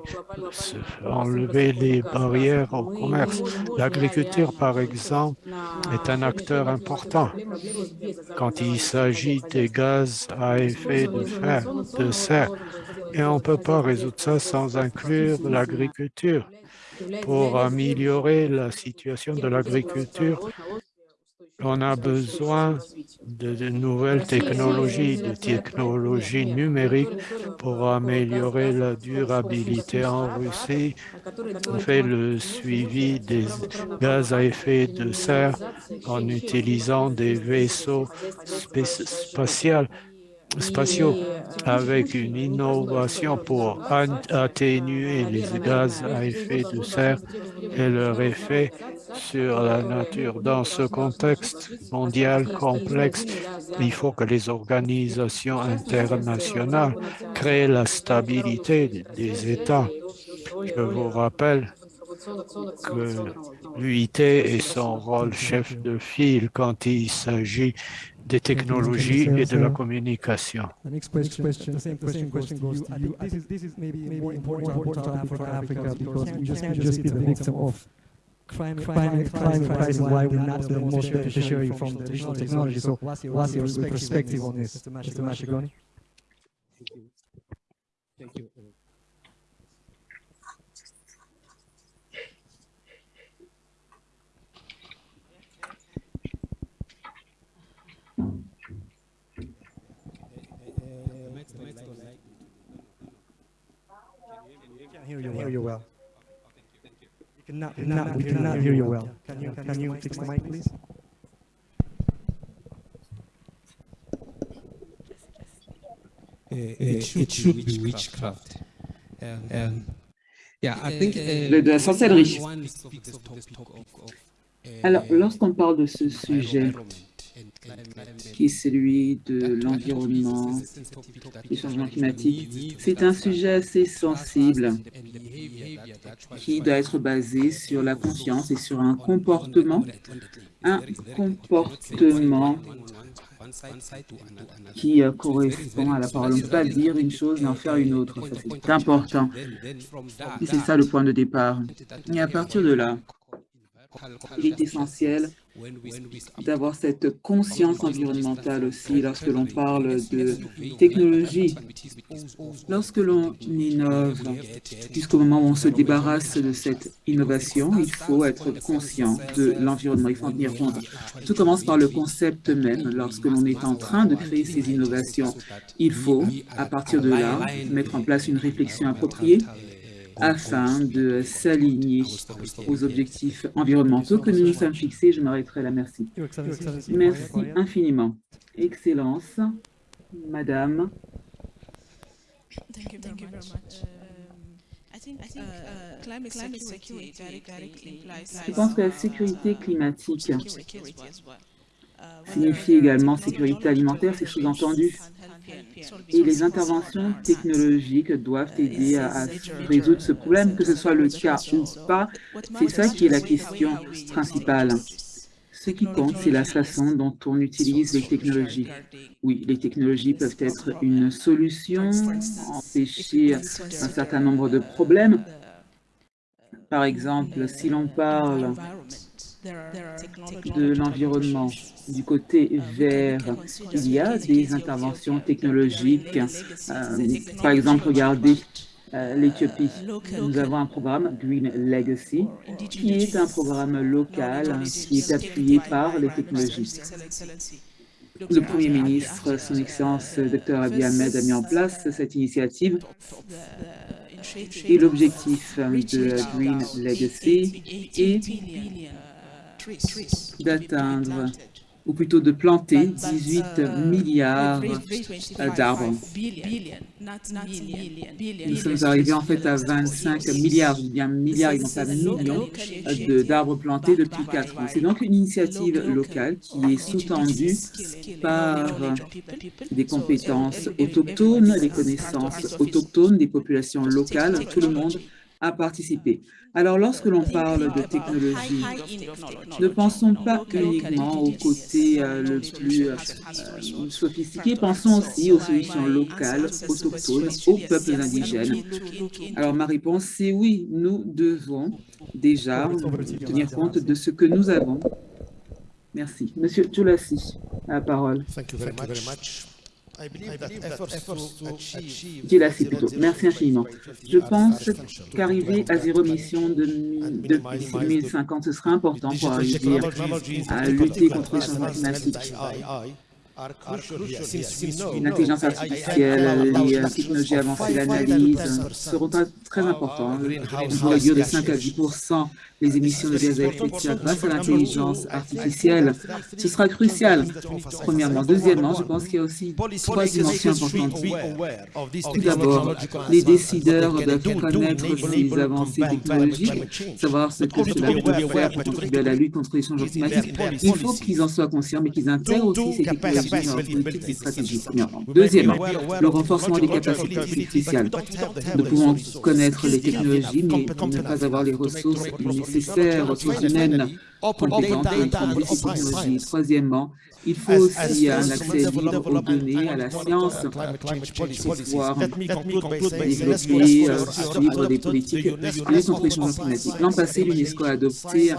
enlever les barrières au commerce. L'agriculture, par exemple, est un acteur important quand il s'agit des gaz à effet de, fer, de serre. Et on ne peut pas résoudre ça sans inclure l'agriculture. Pour améliorer la situation de l'agriculture, on a besoin de, nouvelles technologies, de technologies numériques pour améliorer la durabilité. En Russie, on fait le suivi des gaz à effet de serre en utilisant des vaisseaux spatials spatiaux avec une innovation pour atténuer les gaz à effet de serre et leur effet sur la nature. Dans ce contexte mondial complexe, il faut que les organisations internationales créent la stabilité des États. Je vous rappelle que l'UIT est son rôle chef de file quand il s'agit des technologies et de la communication. Climate, climate, climate crisis why we're not the most beneficiary from the traditional technology. So what's your, what's your perspective on this, Mr. Mashigoni? Thank you. Can't hear you, hear you well. We cannot, we cannot, we cannot hear you well. Can you, can you fix the mic, please? It should be witchcraft. Um, yeah, I think, uh, de, de la sorcellerie. uh, Alors, lorsqu'on parle de ce sujet, qui est celui de l'environnement, des changements climatiques, c'est un sujet assez sensible qui doit être basé sur la conscience et sur un comportement, un comportement qui euh, correspond à la parole. On ne peut pas dire une chose et en faire une autre. C'est important. Et c'est ça le point de départ. Et à partir de là, il est essentiel d'avoir cette conscience environnementale aussi lorsque l'on parle de technologie. Lorsque l'on innove, jusqu'au moment où on se débarrasse de cette innovation, il faut être conscient de l'environnement, il faut en tenir compte. Tout commence par le concept même. Lorsque l'on est en train de créer ces innovations, il faut, à partir de là, mettre en place une réflexion appropriée afin de s'aligner aux objectifs environnementaux que nous nous sommes fixés. Je m'arrêterai là. Merci. Merci infiniment. Excellence, Madame. Thank you very much. I think, I think uh, climate, climate security directly implies Je pense que la sécurité climatique signifie également sécurité alimentaire, c'est sous-entendu. Et les interventions technologiques doivent aider à, résoudre ce problème, que ce soit le cas ou pas. C'est ça qui est la question principale. Ce qui compte, c'est la façon dont on utilise les technologies. Oui, les technologies peuvent être une solution, empêcher un certain nombre de problèmes. Par exemple, si l'on parle de l'environnement. Du côté vert, il y a des interventions technologiques. Euh, par exemple, regardez euh, l'Éthiopie. Nous avons un programme Green Legacy qui est un programme local qui est appuyé par les technologies. Le Premier ministre, son Excellence Dr Abiy Ahmed, a mis en place cette initiative et l'objectif de Green Legacy est d'atteindre, ou plutôt de planter 18 milliards d'arbres. Nous sommes arrivés en fait à 25 milliards, je dis bien milliards et non pas millions d'arbres plantés depuis 4 ans. C'est donc une initiative locale qui est sous-tendue par des compétences autochtones, les connaissances autochtones des populations locales, tout le monde a participé. Alors, lorsque l'on parle de technologie, ne pensons pas uniquement au côté euh, le plus euh, sophistiqué, pensons aussi aux solutions locales, autochtones, aux peuples indigènes. Alors, ma réponse, c'est oui, nous devons déjà tenir compte de ce que nous avons. Merci. Monsieur Djolassi, la parole. Djolassi plutôt. Merci infiniment. Je pense qu'arriver à zéro émission depuis 2050, ce sera important pour arriver à lutter contre les changements climatiques. L'intelligence artificielle, les euh, technologies avancées, l'analyse seront très importants. Réduire de 5 à 10 les émissions de gaz à effet de serre grâce à l'intelligence artificielle. Ce sera crucial, premièrement. Deuxièmement, je pense qu'il y a aussi trois dimensions importantes. Tout d'abord, les décideurs doivent connaître ces avancées technologiques, savoir ce que cela peut faire pour contribuer à la lutte contre les changements climatiques. Il faut qu'ils en soient conscients, mais qu'ils intègrent aussi ces technologies stratégie. Deuxièmement, le renforcement des capacités artificielles. Nous pouvons connaître les technologies, mais ne pas avoir les ressources nécessaires, ressources humaines compétentes pour utiliser ces technologies. Troisièmement, il faut aussi un accès libre aux données, à la science, pour pouvoir développer, euh, suivre des politiques. De lutte contre les changements climatiques. L'an passé, l'UNESCO a adopté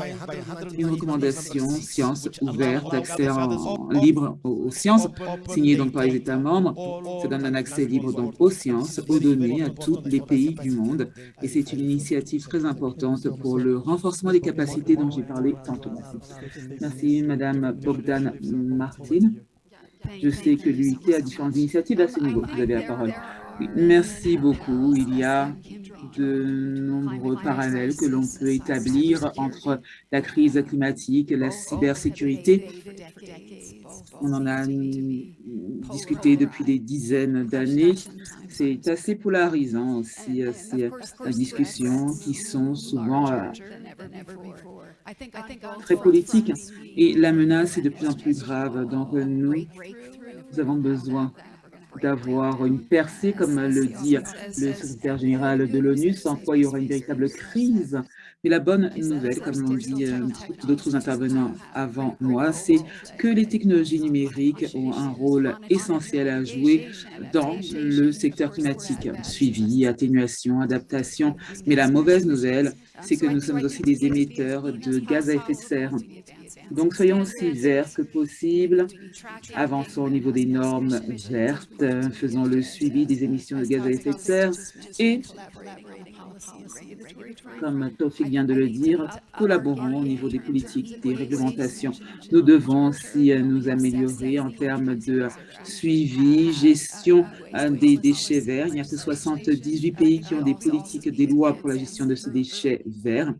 une recommandation science ouverte, accès en, libre aux, sciences, signée donc par les États membres. Ça donne un accès libre donc aux sciences, aux données, à tous les pays du monde. Et c'est une initiative très importante pour le renforcement des capacités dont j'ai parlé tantôt. Merci. Merci, Madame Bogdan Martin. Je sais que l'UIT a différentes initiatives à ce niveau. Vous avez la parole. merci beaucoup. Il y a de nombreux parallèles que l'on peut établir entre la crise climatique et la cybersécurité. On en a discuté depuis des dizaines d'années. C'est assez polarisant aussi, ces discussions qui sont souvent euh, très politiques. Et la menace est de plus en plus grave. Donc, nous, nous avons besoin d'avoir une percée, comme le dit le secrétaire général de l'ONU, sans quoi il y aura une véritable crise. Mais la bonne nouvelle, comme l'ont dit euh, d'autres intervenants avant moi, c'est que les technologies numériques ont un rôle essentiel à jouer dans le secteur climatique. Suivi, atténuation, adaptation. Mais la mauvaise nouvelle, c'est que nous sommes aussi des émetteurs de gaz à effet de serre. Donc, soyons aussi verts que possible, avançons au niveau des normes vertes, faisons le suivi des émissions de gaz à effet de serre et, comme Tofik vient de le dire, collaborons au niveau des politiques, des réglementations. Nous devons aussi nous améliorer en termes de suivi, gestion euh, des déchets verts. Il n'y a que 78 pays qui ont des politiques, des lois pour la gestion de ces déchets verts.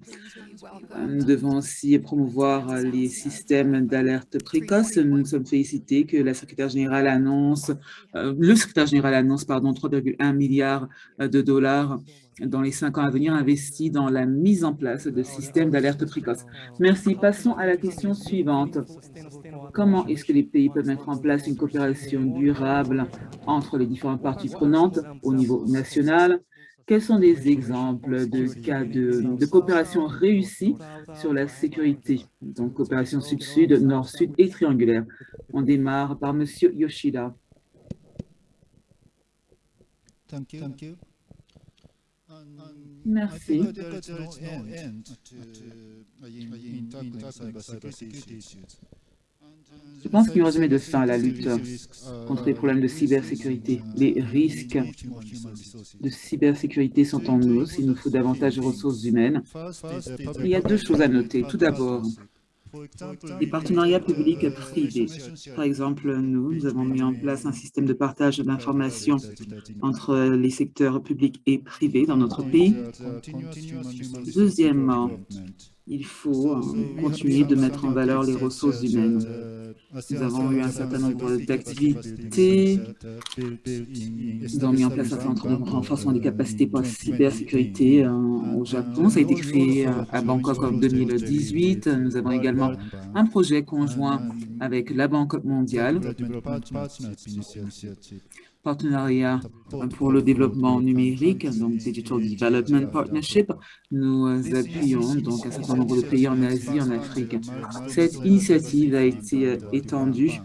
Nous devons aussi promouvoir les systèmes d'alerte précoce. Nous nous sommes félicités que la secrétaire générale annonce, euh, le secrétaire général annonce, pardon, 3,1 milliards de dollars dans les cinq ans à venir investis dans la mise en place de systèmes d'alerte précoce. Merci. Passons à la question suivante. Comment est-ce que les pays peuvent mettre en place une coopération durable entre les différentes parties prenantes au niveau national? Quels sont des exemples de cas de, coopération réussie sur la sécurité? Donc, coopération sud-sud, nord-sud et triangulaire. On démarre par M. Yoshida. Merci. Je pense qu'il n'y aura jamais de fin à la lutte contre les problèmes de cybersécurité. Les risques de cybersécurité sont en hausse. Il nous faut davantage de ressources humaines. Il y a deux choses à noter. Tout d'abord, les partenariats publics-privés. Par exemple, nous, nous avons mis en place un système de partage d'informations entre les secteurs publics et privés dans notre pays. Deuxièmement, il faut continuer de mettre en valeur les ressources humaines. Nous avons eu un certain nombre d'activités, nous avons mis en place un centre de renforcement des capacités pour la cybersécurité au Japon. Ça a été créé à Bangkok en 2018. Nous avons également un projet conjoint avec la Banque mondiale partenariat pour le développement numérique, donc Digital Development Partnership. Nous appuyons donc un certain nombre de pays en Asie, en Afrique. Cette initiative a été euh, étendue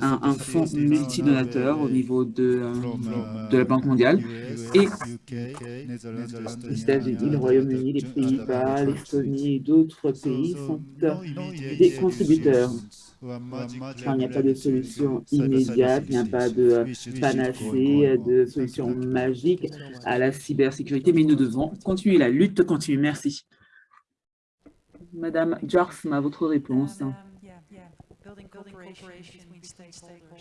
à un fonds multidonateur au niveau de, euh, de la Banque mondiale et les États-Unis, le Royaume-Uni, les Pays-Bas, l'Estonie et d'autres pays sont des contributeurs il n'y a pas de solution immédiate, il n'y a pas de panacée, de solution magique à la cybersécurité, mais nous devons continuer la lutte continue. Merci. Madame Jarsma, votre réponse.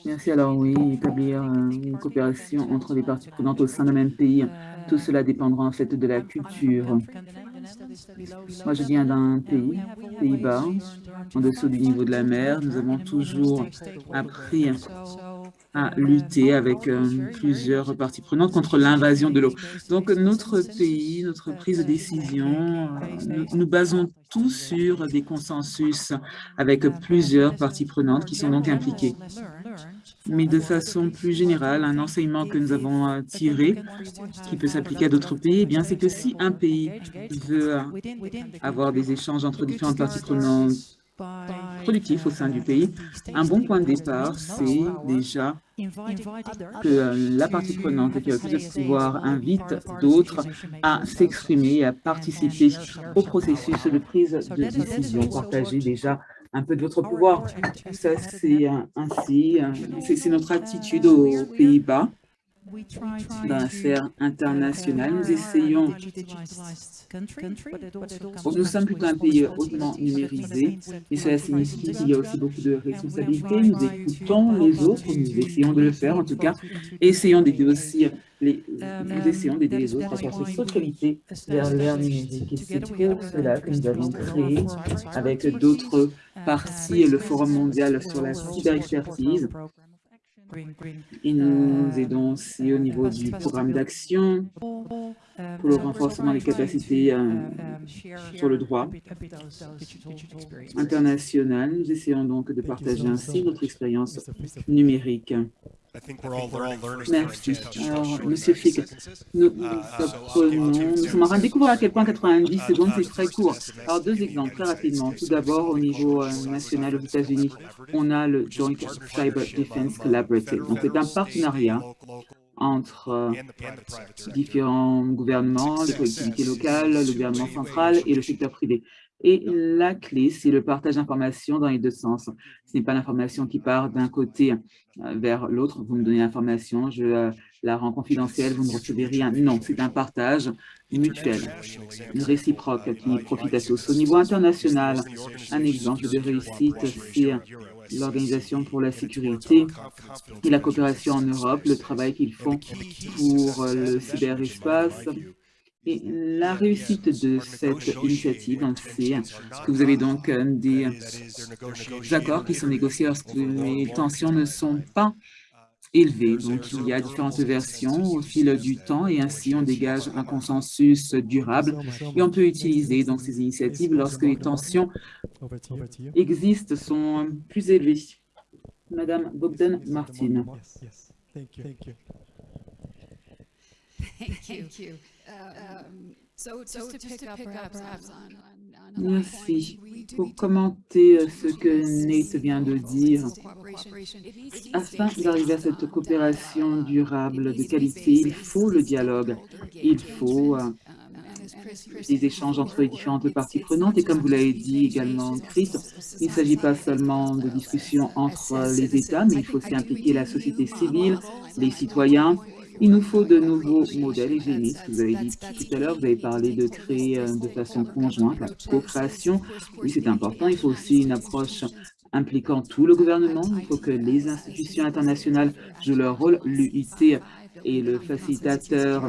Merci. Alors oui, établir euh, une coopération entre les parties prenantes au sein d'un même pays. Tout cela dépendra en fait de la culture. Moi, je viens d'un pays, Pays-Bas, en dessous du niveau de la mer. Nous avons toujours appris à lutter avec euh, plusieurs parties prenantes contre l'invasion de l'eau. Donc, notre pays, notre prise de décision, euh, nous, nous basons tout sur des consensus avec plusieurs parties prenantes qui sont donc impliquées. Mais de façon plus générale, un enseignement que nous avons euh, tiré, qui peut s'appliquer à d'autres pays, eh bien, c'est que si un pays veut avoir des échanges entre différentes parties prenantes productif au sein du pays. Un bon point de départ, c'est déjà que euh, la partie prenante qui a plus de pouvoir invite d'autres à s'exprimer à participer au processus de prise de décision. Partagez déjà un peu de votre pouvoir. Ça, c'est ainsi, euh, c'est notre attitude aux Pays-Bas dans la sphère internationale. Nous essayons, nous sommes plutôt un pays hautement numérisé, et cela signifie qu'il y a aussi beaucoup de responsabilités. Nous écoutons les autres, nous essayons de le faire en tout cas, et essayons d'aider aussi les, nous essayons d'aider les autres à faire cette socialité vers l'ère numérique. Et c'est pour cela que nous avons créé avec d'autres parties le Forum mondial sur la cyberexpertise, et nous aidons aussi au niveau du programme d'action pour le renforcement des capacités euh, sur le droit international. Nous essayons donc de partager ainsi notre expérience numérique. Merci. Alors, Monsieur Fick, nous, apprenons, nous sommes en train de découvrir à quel point 90 secondes, c'est très court. Alors, deux exemples, très rapidement. Tout d'abord, au niveau national aux États-Unis, on a le Joint Cyber Defense Collaborative. Donc, c'est un partenariat entre euh, différents gouvernements, les collectivités locales, le gouvernement central et le secteur privé. Et la clé, c'est le partage d'informations dans les deux sens. Ce n'est pas l'information qui part d'un côté euh, vers l'autre. Vous me donnez l'information, je euh, la rends confidentielle, vous ne recevez rien. Non, c'est un partage mutuel, réciproque qui profite à tous. Au niveau international, un exemple de réussite, c'est l'Organisation pour la sécurité et la coopération en Europe, le travail qu'ils font pour le cyberespace, et la réussite de cette initiative, c'est que vous avez donc euh, des accords qui sont négociés lorsque les tensions ne sont pas élevées. Donc, il y a différentes versions au fil du temps et ainsi on dégage un consensus durable et on peut utiliser donc ces initiatives lorsque les tensions existent, sont plus élevées. Madame Bogdan Martin. Merci. Pour commenter euh, ce que Nate vient de dire, afin d'arriver à cette coopération durable de qualité, il faut le dialogue, il faut des échanges entre les différentes parties prenantes. Et comme vous l'avez dit également, Chris, il ne s'agit pas seulement de discussions entre les États, mais il faut aussi impliquer la société civile, les citoyens, il nous faut de nouveaux modèles hygiéniques. Vous avez dit tout à l'heure, vous avez parlé de créer euh, de façon conjointe la coopération. Oui, c'est important. Il faut aussi une approche impliquant tout le gouvernement. Il faut que les institutions internationales jouent leur rôle. L'UIT est le facilitateur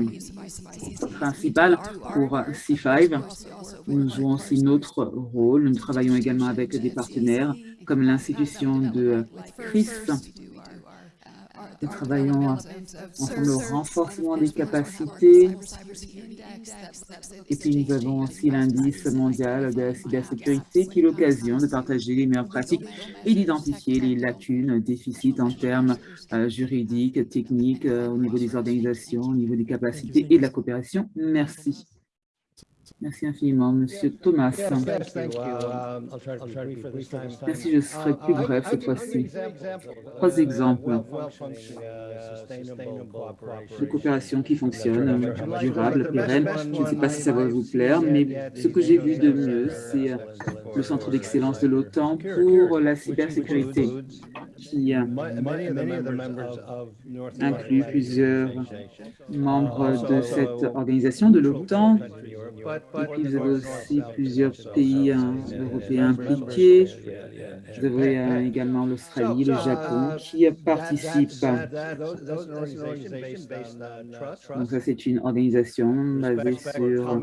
principal pour C5. Nous jouons aussi notre rôle. Nous travaillons également avec des partenaires comme l'institution de CRIS nous travaillons ensemble au renforcement des capacités. Et puis, nous avons aussi l'indice mondial de la cybersécurité qui est l'occasion de partager les meilleures pratiques et d'identifier les lacunes, déficits en termes euh, juridiques, techniques, euh, au niveau des organisations, au niveau des capacités et de la coopération. Merci. Merci infiniment, Monsieur Thomas. Merci, je serai plus bref cette fois-ci. Trois exemples. de coopération qui fonctionnent, durables, pérennes. Je ne sais pas si ça va vous plaire, mais ce que j'ai vu de mieux, c'est le Centre d'excellence de l'OTAN pour la cybersécurité. Qui inclut plusieurs membres de cette organisation de l'OTAN. Et puis vous avez aussi plusieurs pays européens impliqués. Vous avez euh, également l'Australie, le Japon qui participent. Donc ça, c'est une organisation basée sur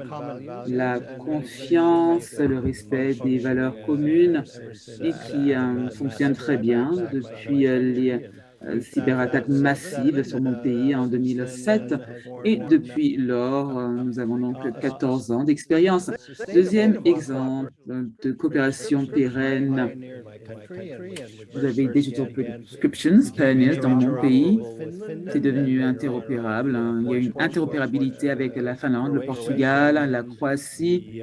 la confiance, le respect des valeurs communes et qui euh, fonctionne très bien depuis euh, les euh, cyberattaques massives sur mon pays en 2007. Et depuis lors, nous avons donc 14 ans d'expérience. Deuxième exemple de coopération pérenne. Vous avez Digital Prescriptions, PNS, dans mon pays. C'est devenu interopérable. Hein. Il y a une interopérabilité avec la Finlande, le Portugal, la Croatie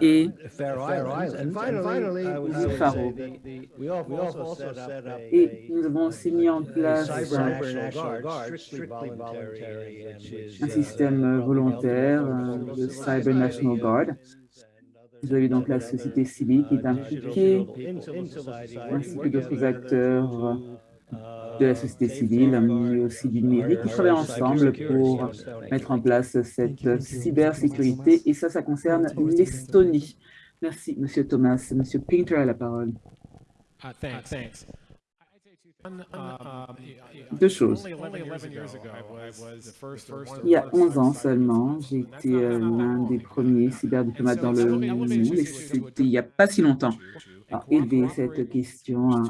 et Faro. Et nous avons aussi mis en place un système volontaire, le Cyber National Guard. Vous avez donc la société civile qui est impliquée, ainsi que d'autres acteurs de la société civile, mais aussi du numérique, qui travaillent ensemble pour mettre en place cette cybersécurité. Et ça, ça concerne l'Estonie. Merci, Monsieur Thomas. Monsieur Pinter a la parole. Deux choses. Il y a 11 ans seulement, j'ai été l'un des premiers cyberdiplomates dans le monde, et c'était il n'y a pas si longtemps élever cette question à,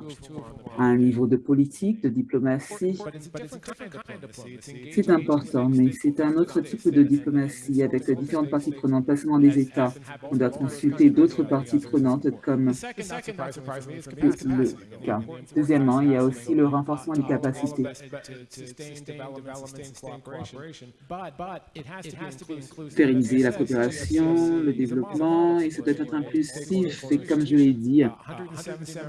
un niveau de politique, de diplomatie. C'est important, mais c'est un autre type de diplomatie avec différentes parties prenantes, pas seulement les États. On doit consulter d'autres parties prenantes comme le cas. Deuxièmement, il y a aussi le renforcement des capacités. Pérenniser la coopération, le développement, et ça doit être inclusif. Et comme je l'ai dit,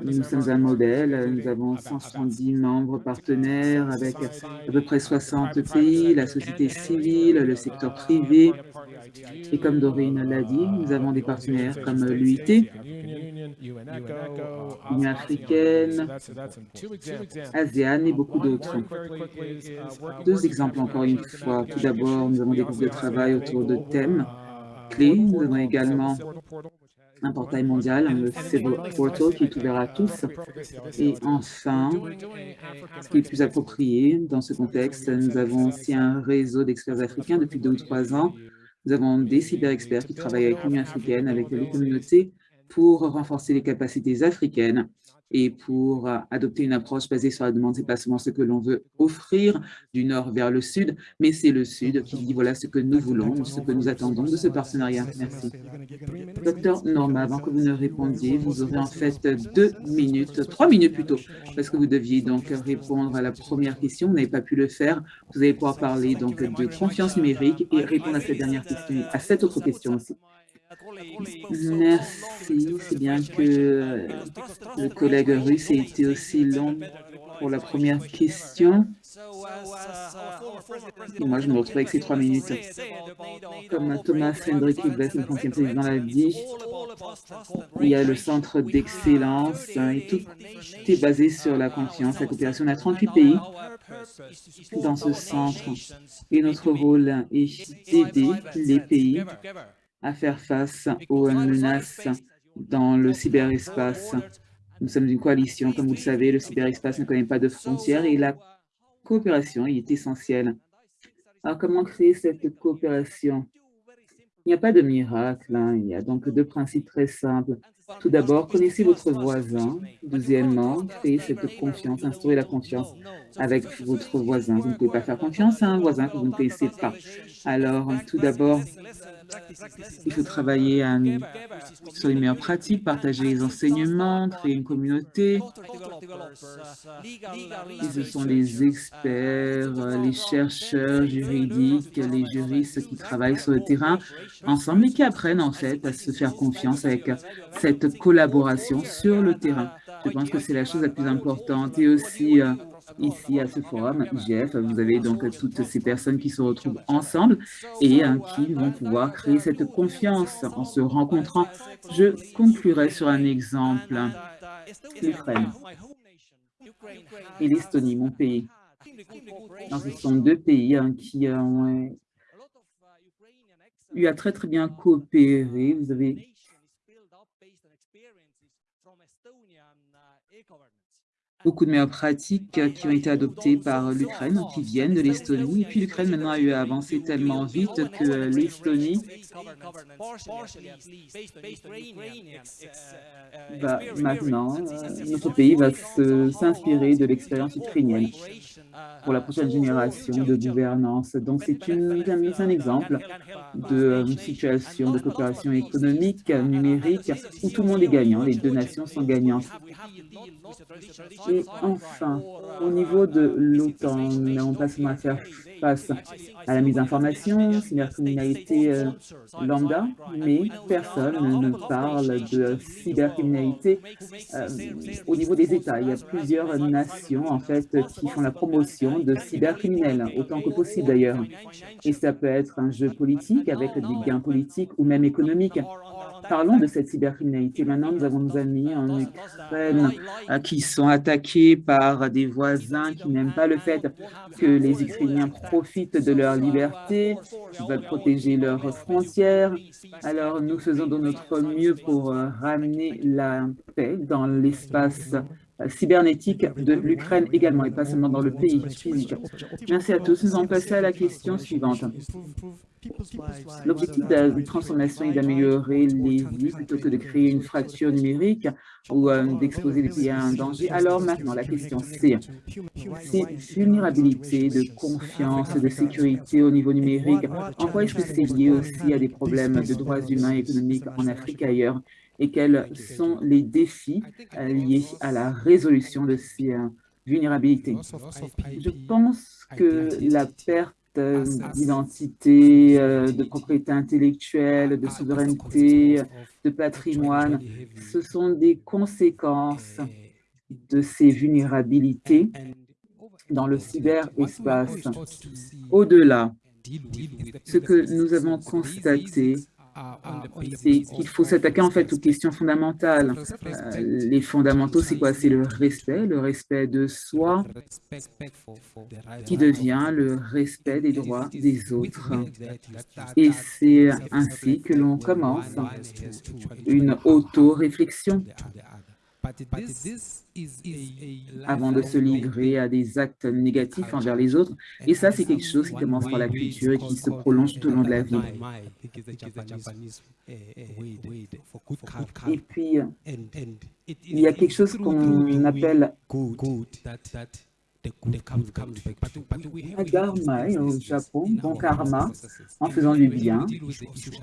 nous sommes un modèle, nous avons 170 membres partenaires avec à peu près 60 pays, la société civile, le secteur privé. Et comme Doreen l'a dit, nous avons des partenaires comme l'UIT, l'Union africaine, ASEAN et beaucoup d'autres. Deux exemples encore une fois. Tout d'abord, nous avons des groupes de travail autour de thèmes clés. Nous avons également un portail mondial, le Civil Portal, qui est ouvert à tous. Et enfin, ce qui est plus approprié dans ce contexte, nous avons aussi un réseau d'experts africains depuis deux ou trois ans. Nous avons des cyber-experts qui travaillent avec l'Union africaine, avec les communautés, pour renforcer les capacités africaines et pour euh, adopter une approche basée sur la demande. Ce n'est pas seulement ce que l'on veut offrir du nord vers le sud, mais c'est le sud qui dit voilà ce que nous voulons, ce que nous attendons de ce partenariat. Merci. Docteur Norma, avant que vous ne répondiez, vous aurez en fait deux minutes, trois minutes plutôt, parce que vous deviez donc répondre à la première question. Vous n'avez pas pu le faire. Vous allez pouvoir parler donc de confiance numérique et répondre à cette dernière question, à cette autre question aussi. Merci. C'est bien que le collègue russe ait été aussi long pour la première question. Et moi, je me retrouve avec ces trois minutes. Comme Thomas Hendrik le ancien président, l'a dit, il y a le centre d'excellence et tout est basé sur la confiance, la coopération. On a 38 pays dans ce centre et notre rôle est d'aider les pays à faire face aux menaces dans le cyberespace. Nous sommes une coalition, comme vous le savez, le cyberespace ne connaît pas de frontières et la coopération est essentielle. Alors, comment créer cette coopération Il n'y a pas de miracle, hein. il y a donc deux principes très simples. Tout d'abord, connaissez votre voisin. Deuxièmement, créez cette confiance, instaurez la confiance avec votre voisin. Vous ne pouvez pas faire confiance à un voisin que vous ne connaissez pas. Alors, tout d'abord, il faut travailler sur les meilleures pratiques, partager les enseignements, créer une communauté. ce sont les experts, les chercheurs juridiques, les juristes qui travaillent sur le terrain ensemble et qui apprennent en fait à se faire confiance avec cette collaboration sur le terrain. Je pense que c'est la chose la plus importante et aussi euh, ici à ce forum IGF, vous avez donc toutes ces personnes qui se retrouvent ensemble et hein, qui vont pouvoir créer cette confiance en se rencontrant. Je conclurai sur un exemple, l'Ukraine. et l'Estonie, mon pays. Ce sont deux pays hein, qui ont eu à très très bien coopérer. Vous avez beaucoup de meilleures pratiques qui ont été adoptées par l'Ukraine, qui viennent de l'Estonie. Et puis l'Ukraine maintenant a avancer tellement vite que l'Estonie va maintenant, notre pays va s'inspirer de l'expérience ukrainienne pour la prochaine génération de gouvernance. Donc c'est un exemple de situation de coopération économique, numérique, où tout le monde est gagnant, les deux nations sont gagnantes. Et enfin, au niveau de l'OTAN, nous n'avons pas seulement à faire face à la mise d'information, cybercriminalité euh, lambda, mais personne ne parle de cybercriminalité euh, au niveau des États. Il y a plusieurs nations, en fait, qui font la promotion de cybercriminels, autant que possible d'ailleurs. Et ça peut être un jeu politique avec des gains politiques ou même économiques. Parlons de cette cybercriminalité. Maintenant, nous avons nos amis en Ukraine euh, qui sont attaqués par des voisins qui n'aiment pas le fait que les Ukrainiens profitent de leur liberté, qui veulent protéger leurs frontières. Alors, nous faisons de notre mieux pour euh, ramener la paix dans l'espace cybernétique de l'Ukraine également, et pas seulement dans le pays physique. Merci à tous. Nous allons passer à la question suivante. L'objectif de la transformation est d'améliorer les vies plutôt que de créer une fracture numérique ou euh, d'exposer les pays à un danger. Alors maintenant, la question c'est ces vulnérabilités de confiance, de sécurité au niveau numérique, en quoi est-ce que c'est lié aussi à des problèmes de droits humains et économiques en Afrique et ailleurs? Et quels sont les défis euh, liés à la résolution de ces euh, vulnérabilités. Je pense que la perte d'identité, euh, de propriété intellectuelle, de souveraineté, de patrimoine. Ce sont des conséquences de ces vulnérabilités dans le cyberespace. Au-delà, ce que nous avons constaté, c'est qu'il faut s'attaquer en fait aux questions fondamentales. Euh, les fondamentaux, c'est quoi C'est le respect, le respect de soi, qui devient le respect des droits des autres. Et c'est ainsi que l'on commence une auto-réflexion avant de se livrer à des actes négatifs envers les autres. Et ça, c'est quelque chose qui commence par la culture et qui se prolonge tout au long de la vie. Et puis, il y a quelque chose qu'on appelle Dharma au Japon, bon karma, en faisant du bien,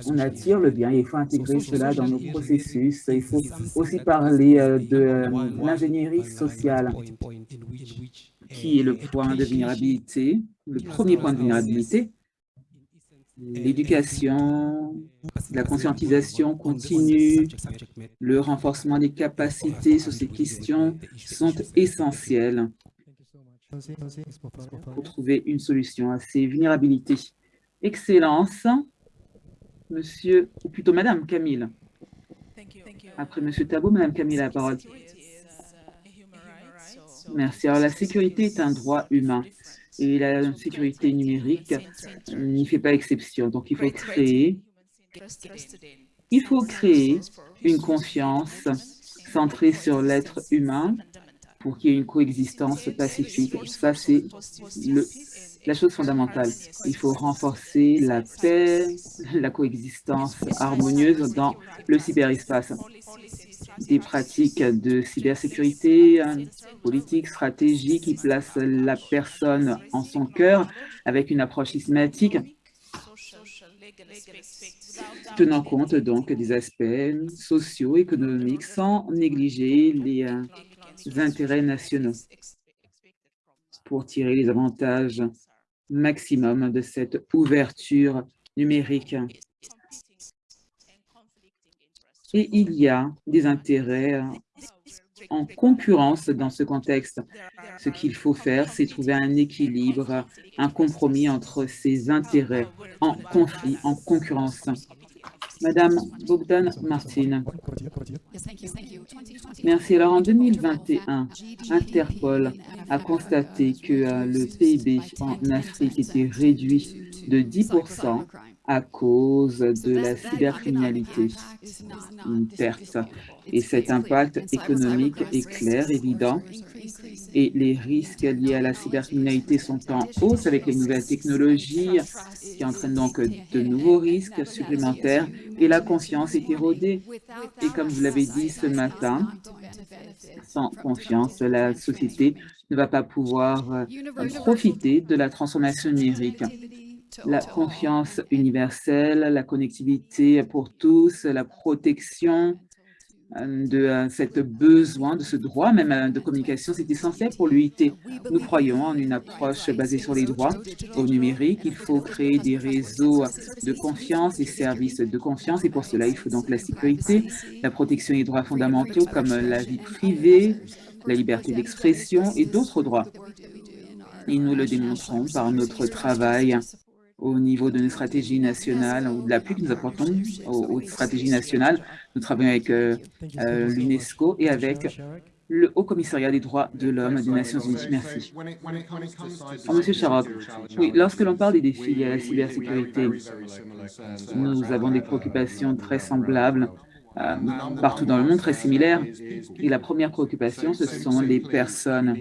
on attire le bien il faut intégrer cela dans nos processus. Il faut aussi parler euh, de euh, l'ingénierie sociale, qui est le point de vulnérabilité, le premier point de vulnérabilité, l'éducation, la conscientisation continue, le renforcement des capacités sur ces questions sont essentiels pour trouver une solution à ces vulnérabilités. Excellence, monsieur, ou plutôt madame Camille. Après monsieur Tabou, madame Camille a la parole. Merci. Alors, la sécurité est un droit humain et la sécurité numérique n'y fait pas exception. Donc, il faut créer, il faut créer une confiance centrée sur l'être humain pour qu'il y ait une coexistence pacifique. Ça, c'est la chose fondamentale. Il faut renforcer la paix, la coexistence harmonieuse dans le cyberespace. Des pratiques de cybersécurité, politique, stratégie qui placent la personne en son cœur avec une approche systématique tenant compte donc des aspects sociaux, économiques, sans négliger les euh, intérêts nationaux pour tirer les avantages maximum de cette ouverture numérique. Et il y a des intérêts en concurrence dans ce contexte. Ce qu'il faut faire, c'est trouver un équilibre, un compromis entre ces intérêts en conflit, en concurrence. Madame Bogdan Martin. Merci. Alors en 2021, Interpol a constaté que euh, le PIB en Afrique était réduit de 10% à cause de la cybercriminalité, une perte. Et cet impact économique est clair, évident, et les risques liés à la cybercriminalité sont en hausse avec les nouvelles technologies qui entraînent donc de nouveaux risques supplémentaires et la confiance est érodée. Et comme vous l'avez dit ce matin, sans confiance, la société ne va pas pouvoir euh, profiter de la transformation numérique la confiance universelle, la connectivité pour tous, la protection euh, de euh, cette besoin, de ce droit même euh, de communication, c'est essentiel pour l'UIT. Nous croyons en une approche basée sur les droits au numérique. Il faut créer des réseaux de confiance, des services de confiance, et pour cela, il faut donc la sécurité, la protection des droits fondamentaux comme la vie privée, la liberté d'expression et d'autres droits. Et nous le démontrons par notre travail au niveau de nos stratégies nationales ou de l'appui que nous apportons aux, stratégies nationales. Nous travaillons avec euh, euh, l'UNESCO et avec le Haut Commissariat des droits de l'homme des Nations Unies. Merci. Monsieur Charok, oui, lorsque l'on parle des défis à la cybersécurité, nous avons des préoccupations très semblables partout dans le monde très similaire. Et la première préoccupation, ce sont les personnes.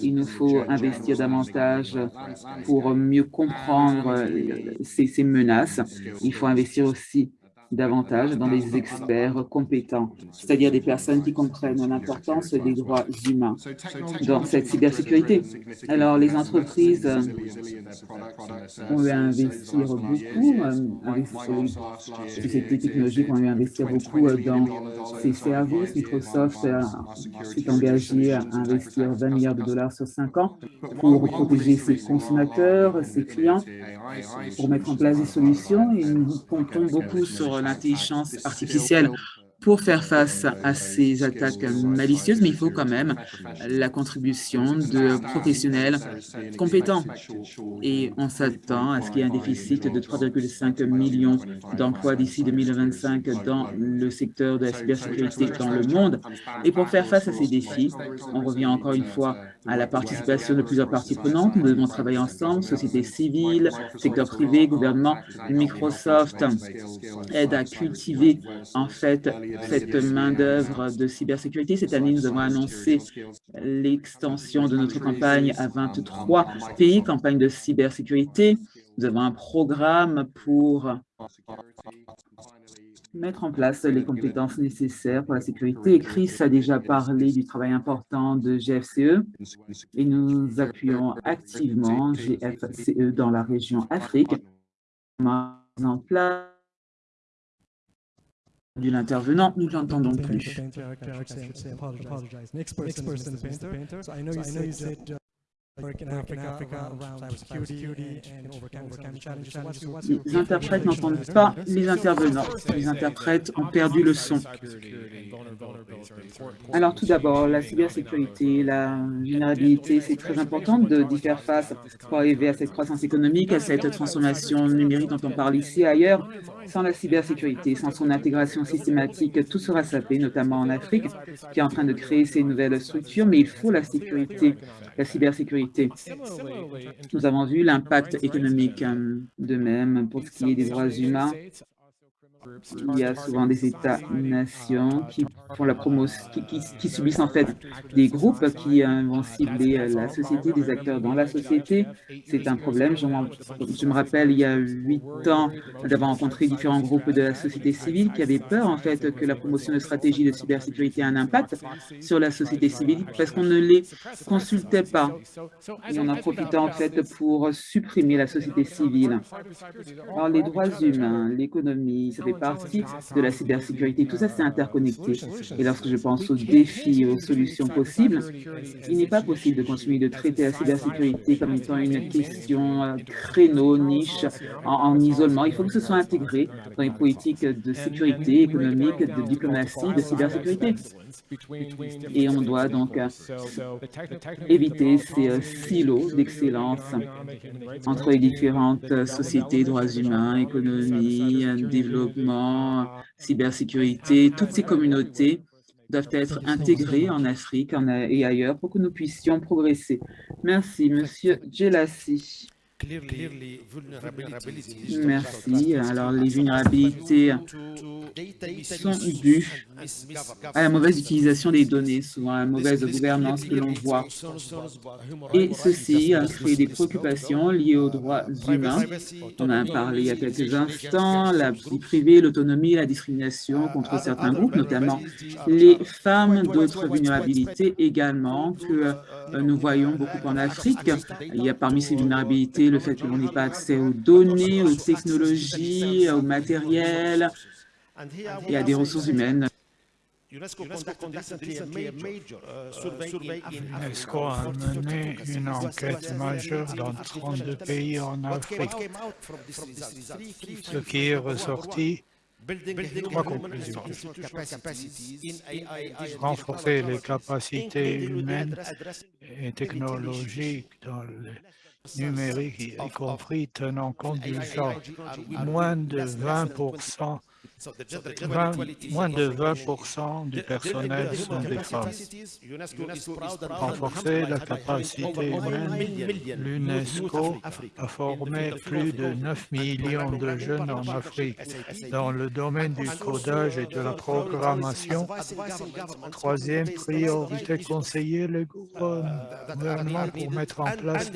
Il nous faut investir davantage pour mieux comprendre ces, ces menaces. Il faut investir aussi davantage dans les experts compétents, c'est-à-dire des personnes qui comprennent l'importance des droits humains dans cette cybersécurité. Alors, les entreprises ont eu à investir beaucoup, les sociétés technologiques ont eu à investir beaucoup dans ces services. Microsoft s'est engagé à investir 20 milliards de dollars sur 5 ans pour protéger ses consommateurs, ses clients, pour mettre en place des solutions et nous comptons beaucoup sur l'intelligence artificielle pour faire face à ces attaques malicieuses, mais il faut quand même la contribution de professionnels compétents. Et on s'attend à ce qu'il y ait un déficit de 3,5 millions d'emplois d'ici 2025 dans le secteur de la cybersécurité dans le monde. Et pour faire face à ces défis, on revient encore une fois à la participation de plusieurs parties prenantes. Nous devons travailler ensemble, société civile, secteur privé, gouvernement. Microsoft aide à cultiver en fait cette main-d'œuvre de cybersécurité. Cette année, nous avons annoncé l'extension de notre campagne à 23 pays, campagne de cybersécurité. Nous avons un programme pour mettre en place les compétences nécessaires pour la sécurité. Chris a déjà parlé du travail important de GFCE et nous appuyons activement GFCE dans la région Afrique. Nous l'entendons plus. Les interprètes n'entendent pas les intervenants. Les interprètes ont perdu le son. Alors tout d'abord, la cybersécurité, la vulnérabilité, c'est très important d'y faire face pour arriver à cette croissance économique, à cette transformation numérique dont on parle ici et ailleurs. Sans la cybersécurité, sans son intégration systématique, tout sera sapé, notamment en Afrique, qui est en train de créer ces nouvelles structures, mais il faut la sécurité, la cybersécurité. Nous avons vu l'impact économique euh, de même pour ce qui est des droits humains il y a souvent des États-nations qui font la promotion, qui, subissent en fait des groupes qui euh, vont cibler euh, la société, des acteurs dans la société. C'est un problème. Je, me rappelle, il y a huit ans, d'avoir rencontré différents groupes de la société civile qui avaient peur en fait que la promotion de stratégies de cybersécurité ait un impact sur la société civile parce qu'on ne les consultait pas. Et on en profitait en fait pour supprimer la société civile. Alors les droits humains, l'économie, ça fait partie de la cybersécurité. Tout ça, c'est interconnecté. Et lorsque je pense aux défis et aux solutions possibles, il n'est pas possible de continuer de traiter la cybersécurité comme étant une question euh, créneau, niche, en, en isolement. Il faut que ce soit intégré dans les politiques de sécurité économique, de diplomatie, de cybersécurité. Et on doit donc euh, éviter ces euh, silos d'excellence entre les différentes sociétés, droits humains, économie, développement, cybersécurité, toutes ces communautés doivent être intégrées en Afrique et ailleurs pour que nous puissions progresser. Merci, Monsieur Gelassi. Merci. Alors, les vulnérabilités sont dues à la mauvaise utilisation des données, souvent à la mauvaise gouvernance que l'on voit. Et ceci a créé des préoccupations liées aux droits humains. On a parlé il y a quelques instants, la vie privée, l'autonomie, la discrimination contre certains groupes, notamment les femmes, d'autres vulnérabilités également que euh, nous voyons beaucoup en Afrique. Il y a parmi ces vulnérabilités le fait que l'on n'ait pas accès aux données, aux technologies, au matériel et à des ressources humaines. UNESCO a mené une enquête majeure dans 32 pays en Afrique. Ce qui est ressorti Trois conclusions. Renforcer les capacités humaines et technologiques dans le numérique, y compris tenant compte du genre. Moins de 20 moins de 20% du personnel sont des femmes. Renforcer la capacité humaine, l'UNESCO a formé plus de 9 millions de jeunes en Afrique. Dans le domaine du codage et de la programmation. Troisième priorité, conseiller le gouvernement pour mettre en place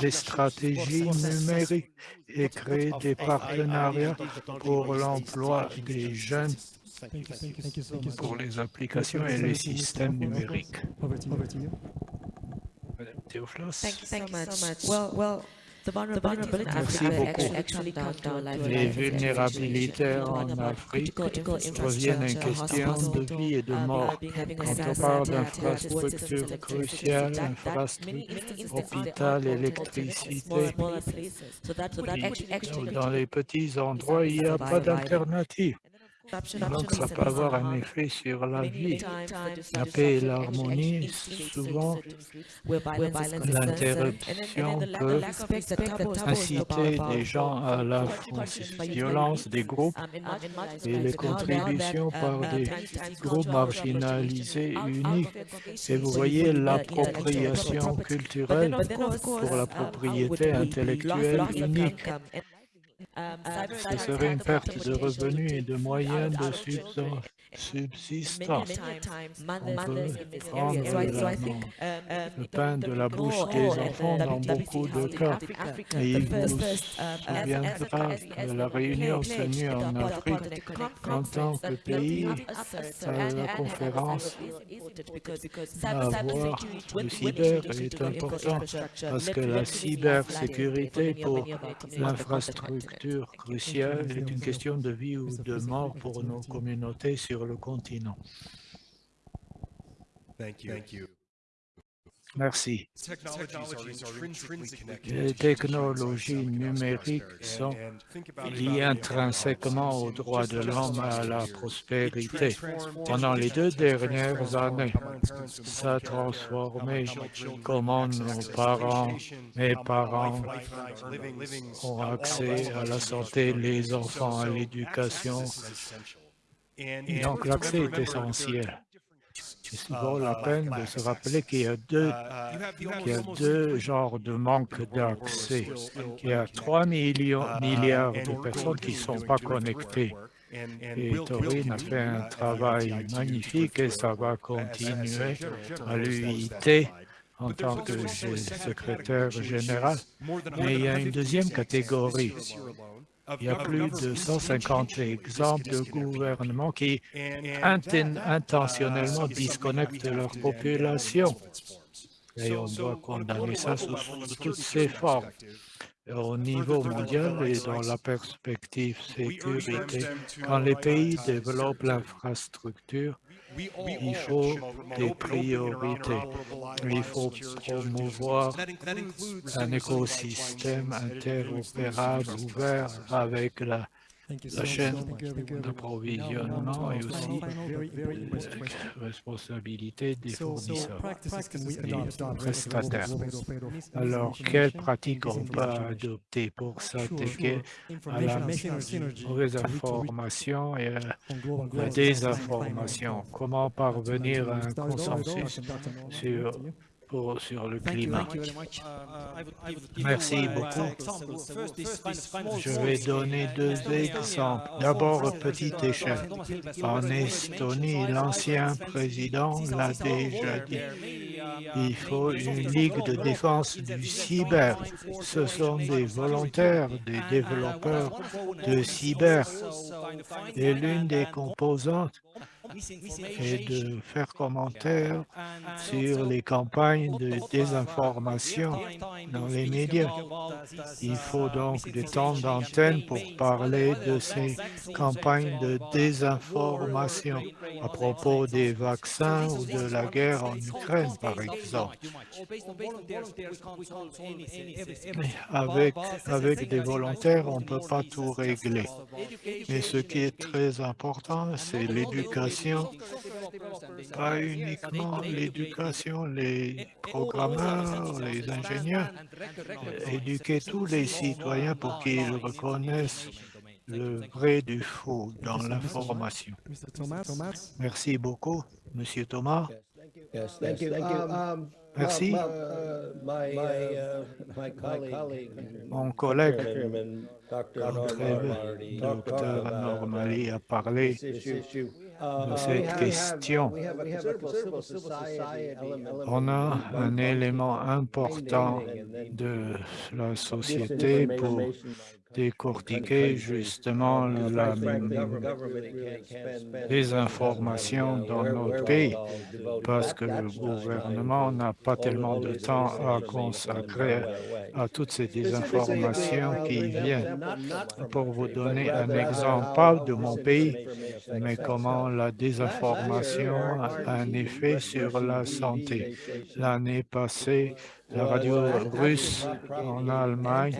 des stratégies numériques et créer des partenariats pour l'emploi des jeunes pour les applications et les systèmes numériques. Merci beaucoup. Les vulnérabilités en Afrique reviennent une question de vie et de mort. Quand on parle d'infrastructures cruciales, infrastructures, hôpital, électricité, dans les petits endroits, il n'y a pas d'alternative. Donc, ça peut avoir un effet sur la vie. La paix et l'harmonie, souvent, l'interruption peut inciter des gens à la violence des groupes et les contributions par des groupes marginalisés uniques. Et vous voyez l'appropriation culturelle pour la propriété intellectuelle unique. Ce serait une perte de revenus et de moyens de subsistance prendre le pain de la bouche des enfants dans beaucoup de cas. Et il vous souviendra que la réunion tenue en Afrique en tant que pays à la conférence à avoir le cyber est important parce que la cybersécurité pour l'infrastructure cruciale est une question de vie ou de mort pour nos communautés sur le continent. Merci. Les technologies numériques sont liées intrinsèquement aux droits de l'homme et à la prospérité. Pendant les deux dernières années, ça a transformé comment nos parents, mes parents ont accès à la santé, les enfants à l'éducation, donc l'accès est essentiel. C'est souvent la peine de se rappeler qu'il y a deux, qu'il y a deux genres de manque d'accès. Il y a 3 millions, milliards de personnes qui ne sont pas connectées. Et Taurine a fait un travail magnifique et ça va continuer à l'UIT en tant que secrétaire général. Mais il y a une deuxième catégorie il y a plus de 150 exemples de gouvernements qui intentionnellement disconnectent leur population. Et on doit condamner ça sous, toutes ses formes. au niveau mondial et dans la perspective sécurité. Quand les pays développent l'infrastructure, il faut des priorités. Il faut promouvoir un écosystème interopérable ouvert avec la la chaîne d'approvisionnement et aussi la responsabilité des fournisseurs. des prestataires. Alors, quelles pratiques on peut adopter pour s'attaquer à la mauvaise information et à la désinformation? Comment parvenir à un consensus sur sur le climat. Merci beaucoup. Je vais donner deux exemples. D'abord, petite échelle. En Estonie, l'ancien président l'a déjà dit. Il faut une ligue de défense du cyber. Ce sont des volontaires, des développeurs de cyber. Et l'une des composantes et de faire commentaire sur les campagnes de désinformation dans les médias. Il faut donc des temps d'antenne pour parler de ces campagnes de désinformation. à propos des vaccins ou de la guerre en Ukraine, par exemple. avec, avec des volontaires, on ne peut pas tout régler. Mais ce qui est très important, c'est l'éducation pas uniquement l'éducation, les programmeurs, les ingénieurs, éduquer tous les citoyens pour qu'ils reconnaissent le vrai du faux dans l'information. Merci beaucoup, Monsieur Thomas. Merci. Mon collègue, docteur Normali, a parlé de cette question. On a un élément important de la société pour décortiquer justement la désinformation dans notre pays parce que le gouvernement n'a pas tellement de temps à consacrer à toutes ces désinformations qui viennent. Pour vous donner un exemple, pas de mon pays, mais comment la désinformation a un effet sur la santé. L'année passée, la radio russe en Allemagne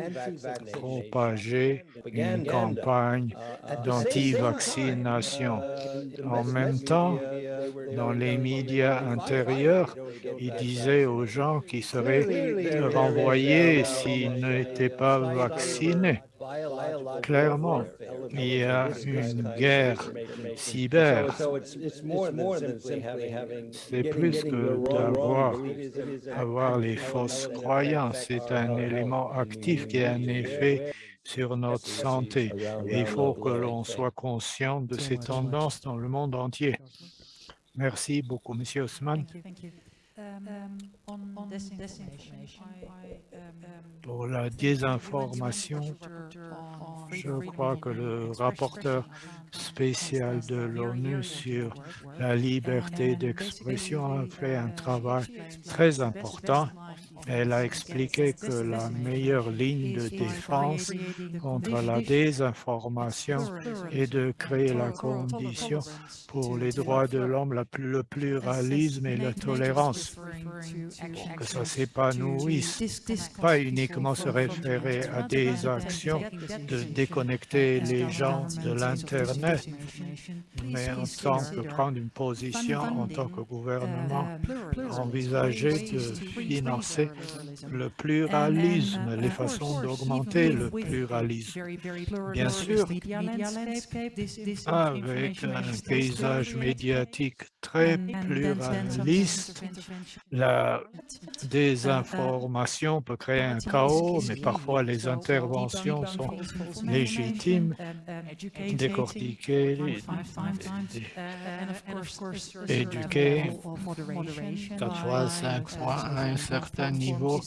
propageait une campagne d'anti-vaccination. En même temps, dans les médias intérieurs, il disait aux gens qui seraient renvoyés s'ils n'étaient pas vaccinés. Clairement, il y a une guerre cyber. C'est plus que d'avoir avoir les fausses croyances. C'est un élément actif qui a un effet sur notre santé. Et il faut que l'on soit conscient de ces tendances dans le monde entier. Merci beaucoup, Monsieur Osman. Pour la désinformation, je crois que le rapporteur spécial de l'ONU sur la liberté d'expression a fait un travail très important elle a expliqué que la meilleure ligne de défense contre la désinformation est de créer la condition pour les droits de l'homme, le pluralisme et la tolérance, pour que ça s'épanouisse, pas uniquement se référer à des actions de déconnecter les gens de l'Internet, mais en tant que prendre une position en tant que gouvernement, envisager de financer le pluralisme, les façons d'augmenter le pluralisme. Bien sûr, avec un paysage médiatique très pluraliste, la désinformation peut créer un chaos, mais parfois les interventions sont légitimes, décortiquer, éduquer, quatre fois, cinq fois à un certain niveau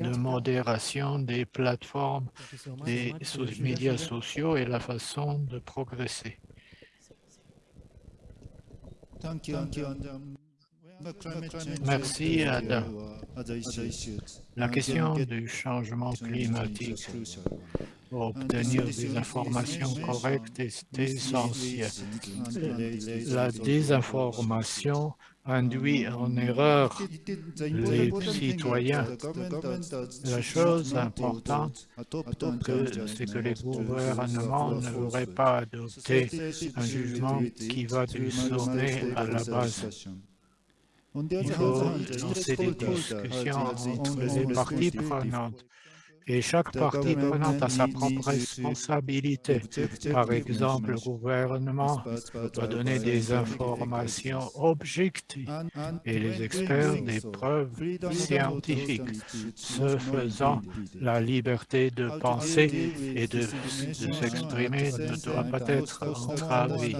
de modération des plateformes, des médias sociaux et la façon de progresser. Merci, Adam. La question du changement climatique. Pour obtenir des informations correctes est essentielle. La désinformation induit en erreur les citoyens. La chose importante, c'est que les gouvernements ne devraient pas adopter un jugement qui va du sommet à la base. Il faut lancer des discussions entre les parties prenantes et chaque partie prenante a sa propre responsabilité. Par exemple, le gouvernement doit donner des informations objectives et les experts des preuves scientifiques. Ce faisant, la liberté de penser et de, s'exprimer ne doit pas être entravée.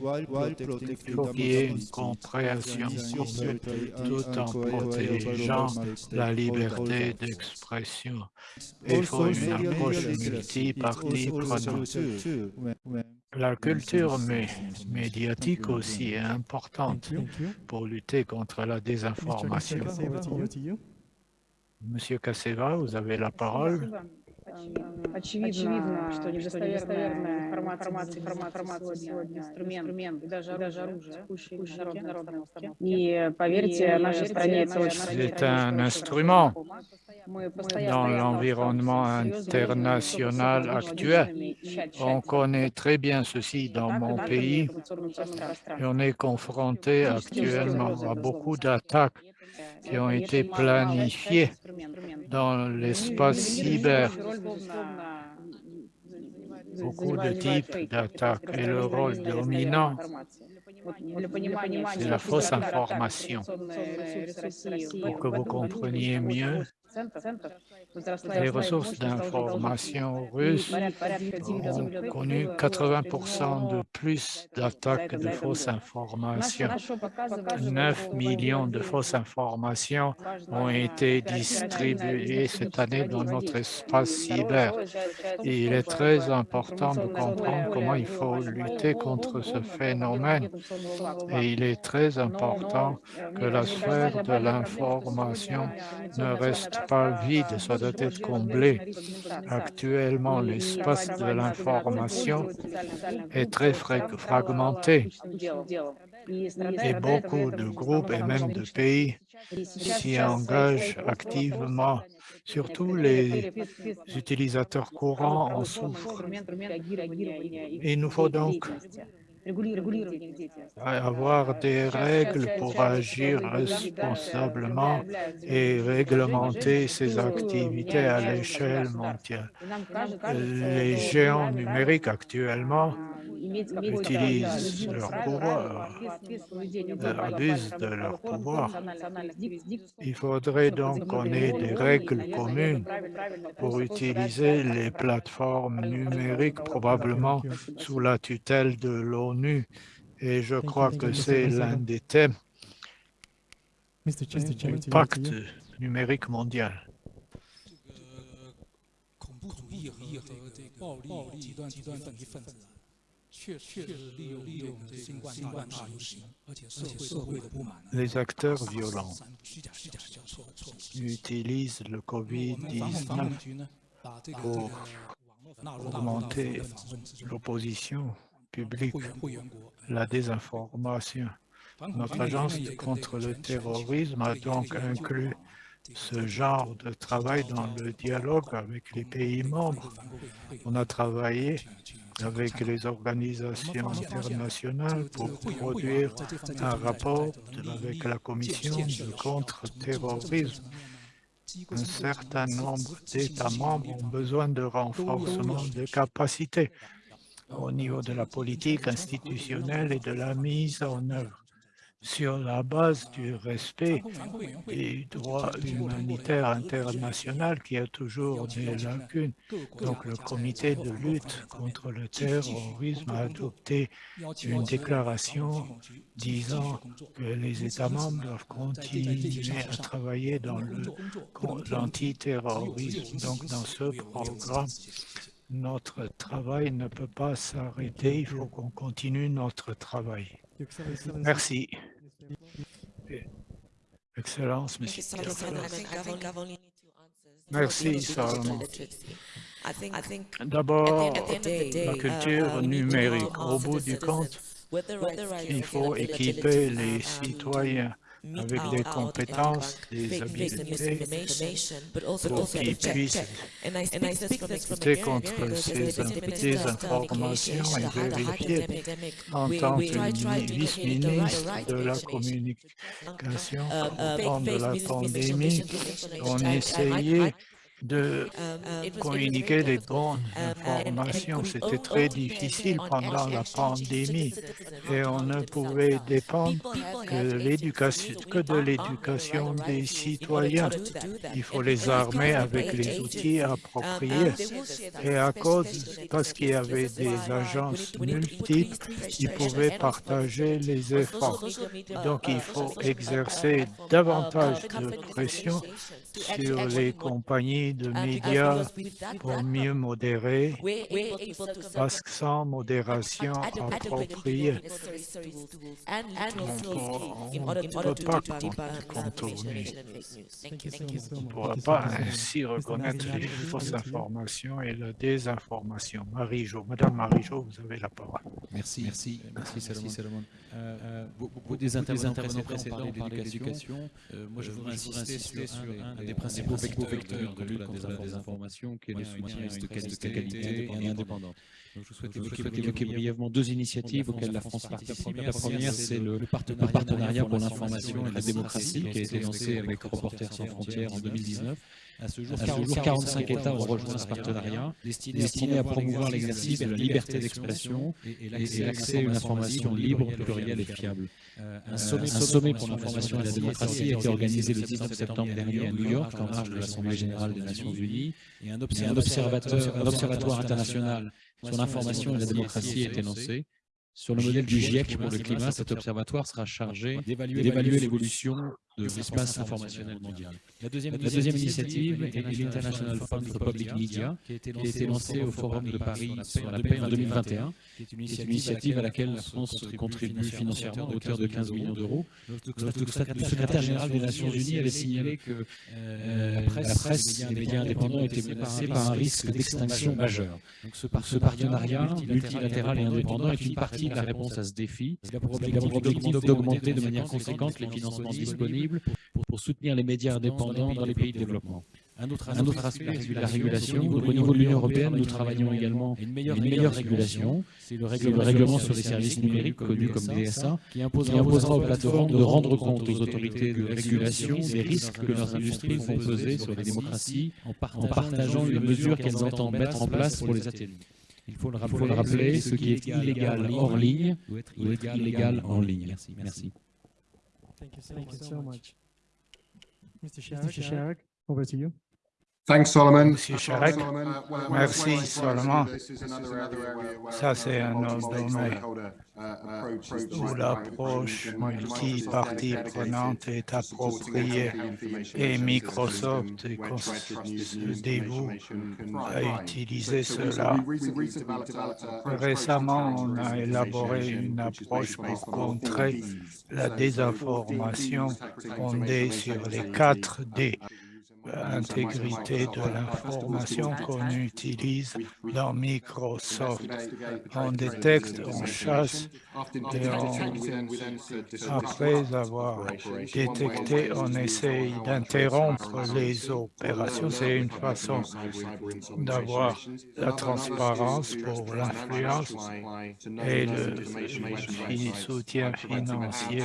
Il faut qu'il y ait une compréhension commune tout en protégeant la liberté d'expression il faut une approche multi-parties prenantes. La culture médiatique aussi est importante pour lutter contre la désinformation. Monsieur Kaseva, vous avez la parole. Очевидно, что недостоверная информация, информация сегодня инструмент, и даже, даже оружие, текущей международной обстановке. И поверьте, нашей стране это очень... C'est un instrument dans l'environnement international actuel. On connaît très bien ceci dans mon pays et on est confronté actuellement à beaucoup d'attaques qui ont été planifiées dans l'espace cyber. Beaucoup de types d'attaques et le rôle dominant, c'est la fausse information. Pour que vous compreniez mieux, les ressources d'information russes ont connu 80% de plus d'attaques de fausses informations. 9 millions de fausses informations ont été distribuées cette année dans notre espace cyber. Et il est très important de comprendre comment il faut lutter contre ce phénomène. Et il est très important que la sphère de l'information ne reste pas vide, ça doit être comblé. Actuellement, l'espace de l'information est très fragmenté et beaucoup de groupes et même de pays s'y engagent activement. Surtout les utilisateurs courants en souffrent. Il nous faut donc avoir des règles pour agir responsablement et réglementer ces activités à l'échelle mondiale. Les géants numériques actuellement utilisent leur pouvoir, euh, abusent de leur pouvoir. Il faudrait donc qu'on ait des règles communes pour utiliser les plateformes numériques, probablement sous la tutelle de l'ONU. Et je crois que c'est l'un des thèmes du pacte numérique mondial. Les acteurs violents utilisent le Covid-19 pour augmenter l'opposition publique, la désinformation. Notre agence contre le terrorisme a donc inclus ce genre de travail dans le dialogue avec les pays membres. On a travaillé avec les organisations internationales pour produire un rapport avec la Commission de contre-terrorisme. Un certain nombre d'États membres ont besoin de renforcement de capacités au niveau de la politique institutionnelle et de la mise en œuvre sur la base du respect du droit humanitaire international qui a toujours des lacunes. Donc le comité de lutte contre le terrorisme a adopté une déclaration disant que les États membres doivent continuer à travailler dans l'antiterrorisme. Donc dans ce programme, notre travail ne peut pas s'arrêter, il faut qu'on continue notre travail. Merci. Excellence, Monsieur. Merci, Digital Solomon. literacy. I think- I think at D'abord, la uh, culture uh, numérique. Au bout du compte, il faut équiper les um, citoyens avec des compétences, des also pour qu'ils puissent lutter contre ces ces informations et vérifier en tant que vice-ministre de la communication Um, uh, pendant fake- la fake pandémie, misinformation, on essayait de communiquer les bonnes informations. C'était très difficile pendant la pandémie et on ne pouvait dépendre que, que de l'éducation des citoyens. Il faut les armer avec les outils appropriés. Et à cause, parce qu'il y avait des agences multiples, ils pouvaient partager les efforts. Donc il faut exercer davantage de pression sur les compagnies de médias pour mieux modérer, parce que sans modération appropriée, on ne peut pas contourner. On ne pourra pas ainsi reconnaître les fausses informations et la désinformation. Marie-Jo, Madame Marie-Jo, vous avez la parole. Merci, merci, merci Salomon. Salomon. Euh, euh, beaucoup des intervenants précédents ont parlé d'éducation. Euh, moi, je voudrais insister sur un des principaux vecteurs de lutte contre la désinformation, qui est le soutien à une qualité et indépendante. Donc, je souhaite évoquer brièvement deux initiatives auxquelles la France participe. La première, c'est le partenariat pour l'information et la démocratie, qui a été lancé avec Reporters sans frontières en 2019. À ce jour, 45 États ont rejoint ce partenariat, destiné à promouvoir l'exercice de la liberté d'expression et l'accès à une information libre, plurielle et fiable. Un sommet pour l'information et la démocratie a été organisé le 19 septembre dernier à New York, en marge de l'Assemblée générale des Nations unies, et un observatoire international sur l'information et la démocratie a été lancé. Sur le modèle du GIEC pour le climat, cet observatoire sera chargé d'évaluer l'évolution de l'espace informationnel mondial. La deuxième, initiative est l'International Fund for Public Media, qui a été lancée au Forum de Paris sur la paix en 2021, qui est une initiative à laquelle la France contribue financièrement à hauteur de 15 millions d'euros. Le secrétaire général des Nations Unies avait signalé que la presse et les médias indépendants étaient menacés par un risque d'extinction majeur. Donc ce partenariat multilatéral et indépendant est une partie de la réponse à ce défi. Il a pour objectif d'augmenter de manière conséquente les financements disponibles pour soutenir les médias indépendants dans les pays de développement. Un autre, aspect est la régulation. Au niveau de l'Union européenne, nous travaillons également à une meilleure régulation. C'est le règlement sur les services numériques, connu comme DSA, qui imposera aux plateformes de rendre compte aux autorités de régulation des risques que leurs industries font peser sur les démocraties en partageant les mesures qu'elles entendent mettre en place pour les atténuer. Il faut le rappeler, ce qui est illégal hors ligne doit être illégal en ligne. Merci. Merci. Thank you so, Thank you so much. Mr. Sharrock, Mr. Sharrock, over to you. Thanks, Solomon. Monsieur Chirac, merci Solomon. Ça, c'est un autre domaine où l'approche multi-partie prenante est appropriée et Microsoft se dévoue à utiliser cela. Récemment, on a élaboré une approche pour contrer la désinformation fondée sur les 4 D intégrité de l'information qu'on utilise dans Microsoft. On détecte, on chasse et on, après avoir détecté, on essaye d'interrompre les opérations. C'est une façon d'avoir la transparence pour l'influence et le soutien financier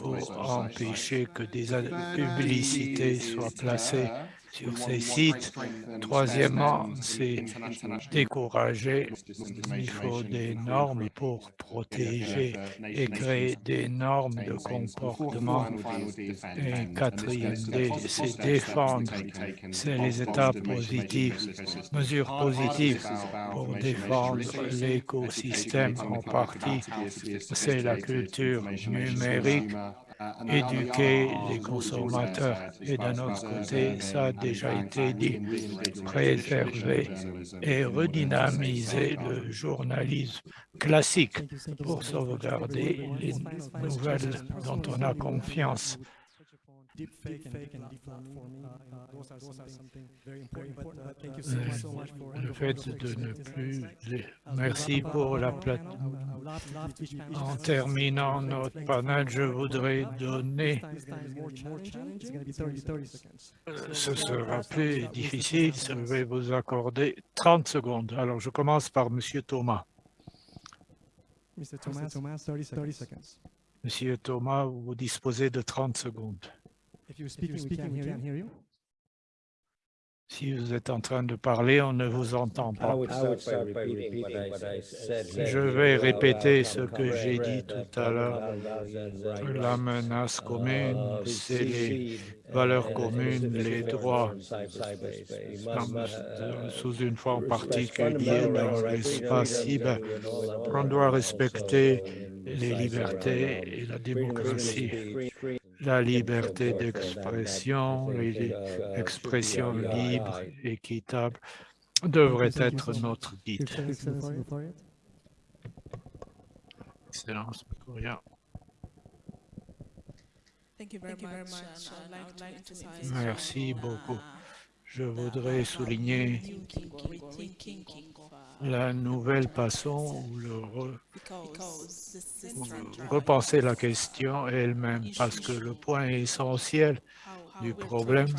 pour empêcher que des publicités soient placées sur ces sites. Troisièmement, c'est décourager. Il faut des normes pour protéger et créer des normes de comportement. Et quatrième, c'est défendre. C'est les étapes positives, mesures positives pour défendre l'écosystème en partie. C'est la culture numérique éduquer les consommateurs. Et d'un autre côté, ça a déjà été dit, préserver et redynamiser le journalisme classique pour sauvegarder les nouvelles dont on a confiance. Le fait de ne plus... Merci pour la plateforme. En terminant notre panel, je voudrais donner... Ce sera plus difficile, je vais vous accorder 30 secondes. Alors, je commence par Monsieur Thomas. Monsieur Thomas, vous disposez de 30 secondes. Si vous êtes en train de parler, on ne vous entend pas. Je vais répéter ce que j'ai dit tout à l'heure. La menace commune, c'est les valeurs communes, les droits. sous une forme particulière dans l'espace cyber. On doit respecter les libertés et la démocratie la liberté d'expression, l'expression libre, équitable, devrait être notre guide. Excellence, Merci beaucoup. Je voudrais souligner la nouvelle façon ou le repenser la question elle-même parce que le point essentiel du problème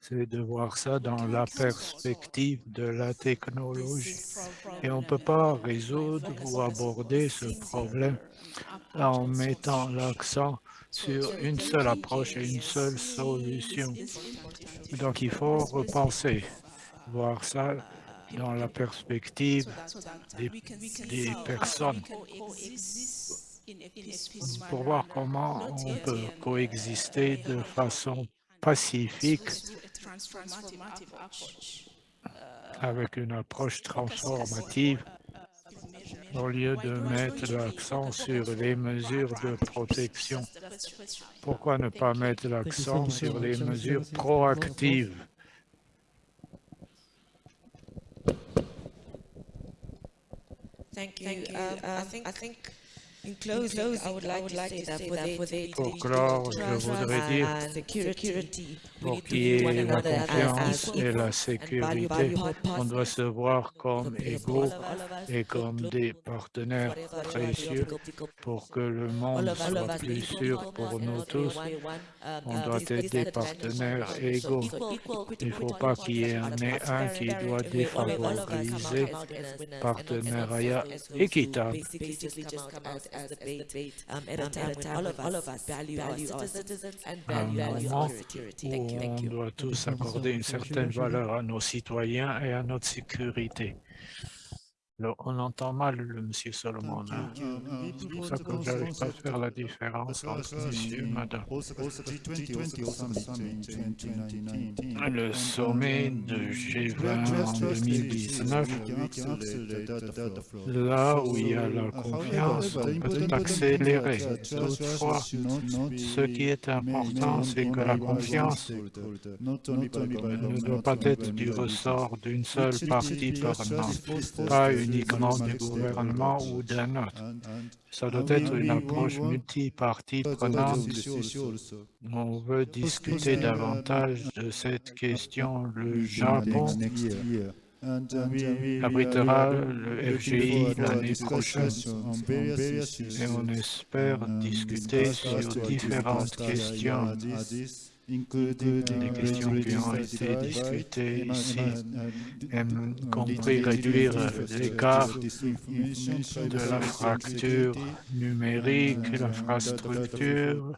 c'est de voir ça dans la perspective de la technologie. Et on ne peut pas résoudre ou aborder ce problème en mettant l'accent sur une seule approche et une seule solution. Donc, il faut repenser, voir ça dans la perspective des, personnes. Pour voir comment on peut coexister de façon pacifique avec une approche transformative au lieu de mettre l'accent sur les mesures de protection. Pourquoi ne pas mettre l'accent sur les mesures proactives? Um, I think pour clore, je voudrais dire, pour qu'il y ait la confiance et la sécurité, on doit se voir comme égaux et comme des partenaires précieux pour que le monde soit plus sûr pour nous tous. On doit être des partenaires égaux. Il ne faut pas qu'il y ait un qui doit défavoriser partenariat équitable as debate um, at a time when all of us, all of us value, value our citizens and value, value our security. Thank you. Thank you. On doit tous accorder une certaine valeur à nos citoyens et à notre sécurité. Alors, on entend mal le monsieur Solomon. Hein. C'est pour ça que je n'arrive pas à faire la différence entre monsieur et madame. Le sommet de G20 en 2019, là où il y a la confiance, on peut accélérer. Toutefois, ce qui est important, c'est que la confiance ne doit pas être du ressort d'une seule partie prenante, pas une uniquement du gouvernement ou d'un autre. Ça doit être une approche multipartie prenante. On veut discuter davantage de cette question. Le Japon. abritera le FGI l'année prochaine. et on espère discuter sur différentes questions des questions qui ont été discutées ici, y compris réduire l'écart de la fracture numérique, l'infrastructure,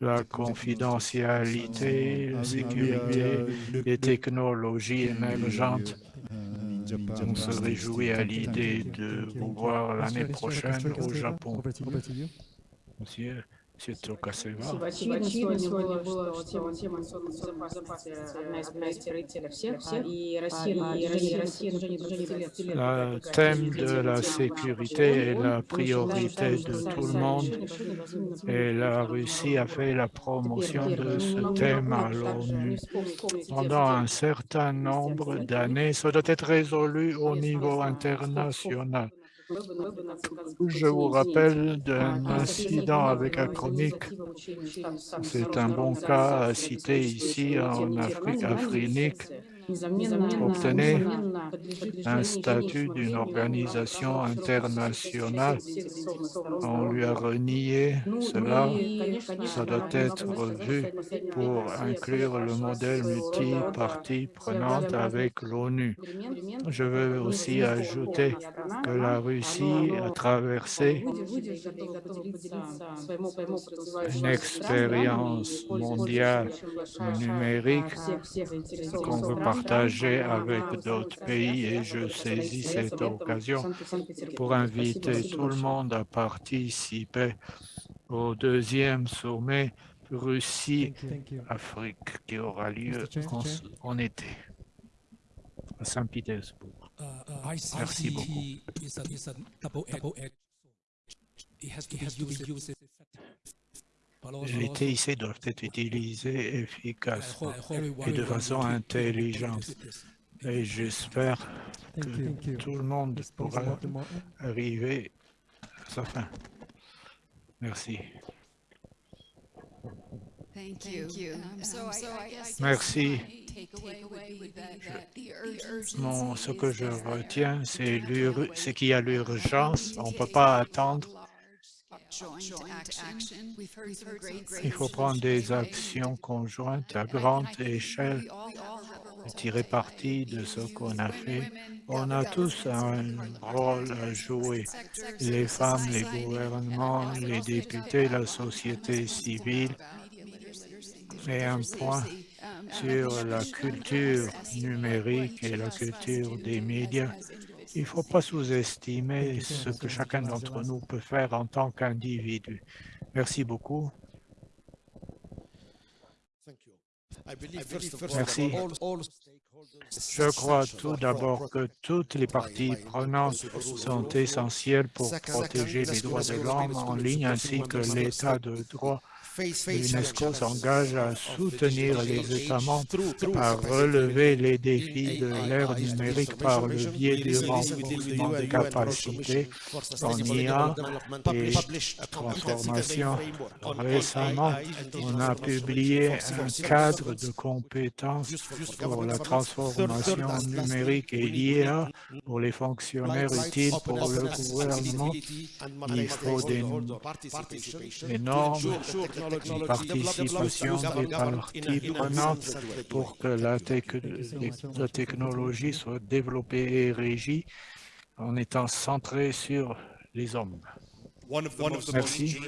la confidentialité, la sécurité, les technologies émergentes. On se réjouit à l'idée de vous voir l'année prochaine au Japon. Monsieur M. Tokaseva. Очевидно, сегодня было, что тема, тема безопасности одна из приоритетов всех, и Россия, и Россия, Россия уже не 20 лет. Le thème de la sécurité est la priorité de tout le monde et la Russie a fait la promotion de ce thème à l'ONU pendant un certain nombre d'années. Ça doit être résolu au niveau international. Je vous rappelle d'un incident avec un chronique. C'est un bon cas à citer ici en Afrique afrinique. Obtenez un statut d'une organisation internationale. On lui a renié cela. Ça doit être revu pour inclure le modèle multi-partie prenante avec l'ONU. Je veux aussi ajouter que la Russie a traversé une expérience mondiale numérique qu'on veut partager avec d'autres pays et je saisis cette occasion pour inviter tout le monde à participer au deuxième sommet Russie-Afrique qui aura lieu en, en été à Saint-Pétersbourg. Merci beaucoup. Les TIC doivent être utilisés efficacement et de façon intelligente. Et j'espère que tout le monde pourra arriver à sa fin. Merci. Merci. Bon, ce que je retiens, c'est qu'il y a l'urgence. On ne peut pas attendre. Il faut prendre des actions conjointes à grande échelle et tirer parti de ce qu'on a fait. On a tous un rôle à jouer. Les femmes, les gouvernements, les députés, la société civile. Et un point sur la culture numérique et la culture des médias. Il ne faut pas sous-estimer ce que chacun d'entre nous peut faire en tant qu'individu. Merci beaucoup. Merci. Je crois tout d'abord que toutes les parties prenantes sont essentielles pour protéger les droits de l'homme en ligne ainsi que l'état de droit L'UNESCO s'engage à soutenir les États membres à relever les défis de l'ère numérique par le biais du renforcement des capacités en IA et transformation. Récemment, on a publié un cadre de compétences pour la transformation numérique et l'IA pour les fonctionnaires utiles pour le gouvernement. Il faut des, des normes une participation des parties prenantes pour que la, la, technologie soit développée et régie en étant centrée sur les hommes. Merci.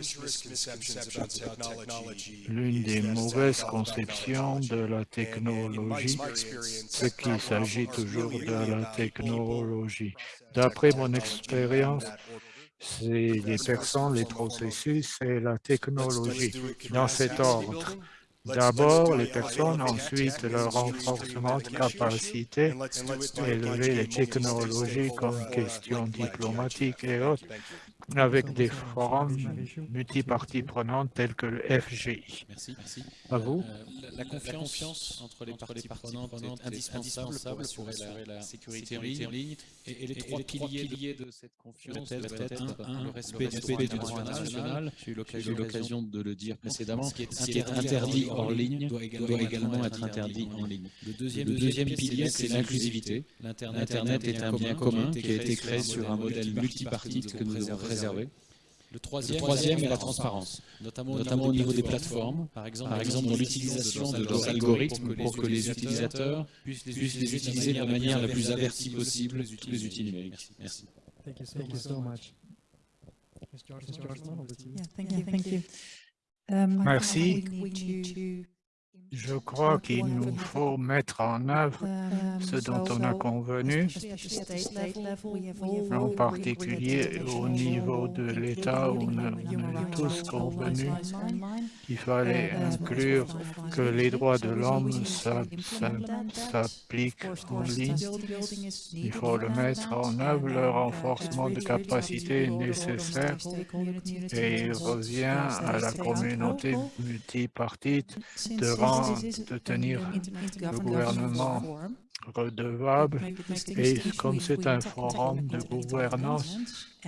L'une des mauvaises conceptions de la technologie, c'est qu'il s'agit toujours de la technologie. D'après mon expérience, c'est les personnes, les processus et la technologie. dans cet ordre. D'abord les personnes, ensuite le renforcement de capacité, élever les technologies comme questions diplomatiques et autres, avec des forums multiparties prenantes tels que le FGI. Merci. merci. À vous. Euh, la, confiance la, confiance entre les parties prenantes est indispensable pour assurer la, la sécurité en ligne. Et, et, les, trois, et les trois piliers, de cette confiance doivent être, un, le respect, le respect du droit international. J'ai eu l'occasion de le dire précédemment. Ce qui est, ce qui est interdit hors ligne doit également, doit également être interdit en ligne. Le deuxième, le deuxième pilier, c'est l'inclusivité. L'Internet est un bien commun qui a été créé sur un modèle multipartite que nous devons Le troisième, le troisième est la transparence, notamment, notamment au niveau des plateformes, par exemple, par exemple dans l'utilisation de leurs algorithmes pour que les utilisateurs puissent les, puissent les utiliser de la manière la plus avertie possible tous les outils numériques. Merci. Thank you so, thank you so much. Yeah, thank you, thank you. Um, Merci. We need to Je crois qu'il nous faut mettre en œuvre ce dont on a convenu, en particulier au niveau de l'État, où on a, tous convenu qu'il fallait inclure que les droits de l'homme s'appliquent en ligne. Il faut le mettre en œuvre, le renforcement de capacité nécessaire et il revient à la communauté multipartite de, rendre, de tenir le gouvernement redevable. Et comme c'est un forum de gouvernance,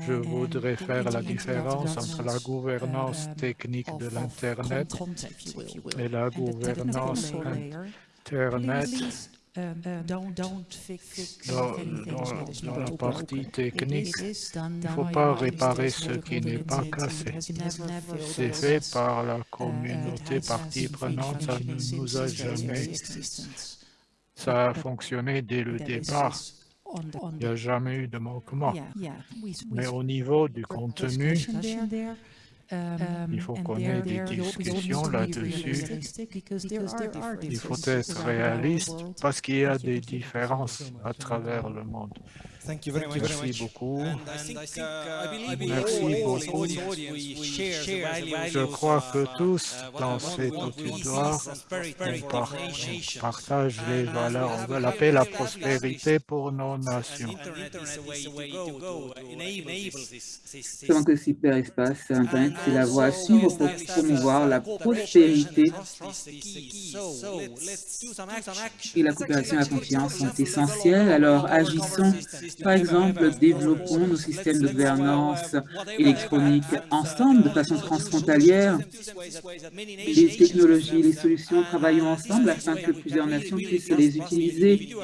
je voudrais faire la différence entre la gouvernance technique de l'Internet et la gouvernance Internet dans, dans, la partie technique, il ne faut pas réparer ce qui n'est pas cassé. C'est fait par la communauté partie prenante, ça ne nous a jamais ça a fonctionné dès le départ. Il n'y a jamais eu de manquement. Mais au niveau du contenu, il faut qu'on ait des discussions là-dessus. Il faut être réaliste parce qu'il y a des différences à travers le monde. Merci beaucoup. Merci beaucoup. Je crois que tous dans cet auditoire, on partage les valeurs. Veut la paix, la prospérité pour nos nations. Selon que cyberespace, Internet, c'est la voie à suivre pour promouvoir la prospérité et la coopération et la confiance sont essentielles. Alors agissons par exemple, développons nos systèmes de gouvernance électronique ensemble, de façon transfrontalière. Les technologies les solutions, travaillons ensemble afin que plusieurs nations puissent les utiliser.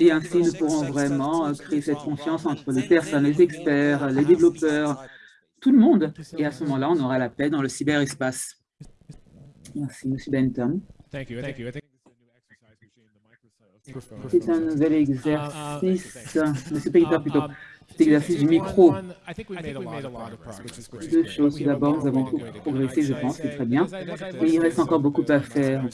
Et ainsi, nous pourrons vraiment créer cette confiance entre les personnes, les experts, les développeurs, tout le monde. Et à ce moment-là, on aura la paix dans le cyberespace. Merci, M. Benton. C'est un nouvel exercice, Monsieur Peter plutôt, cet exercice du micro. Deux choses. D'abord, nous avons progressé, je pense, c'est très bien. Et il reste encore beaucoup à faire.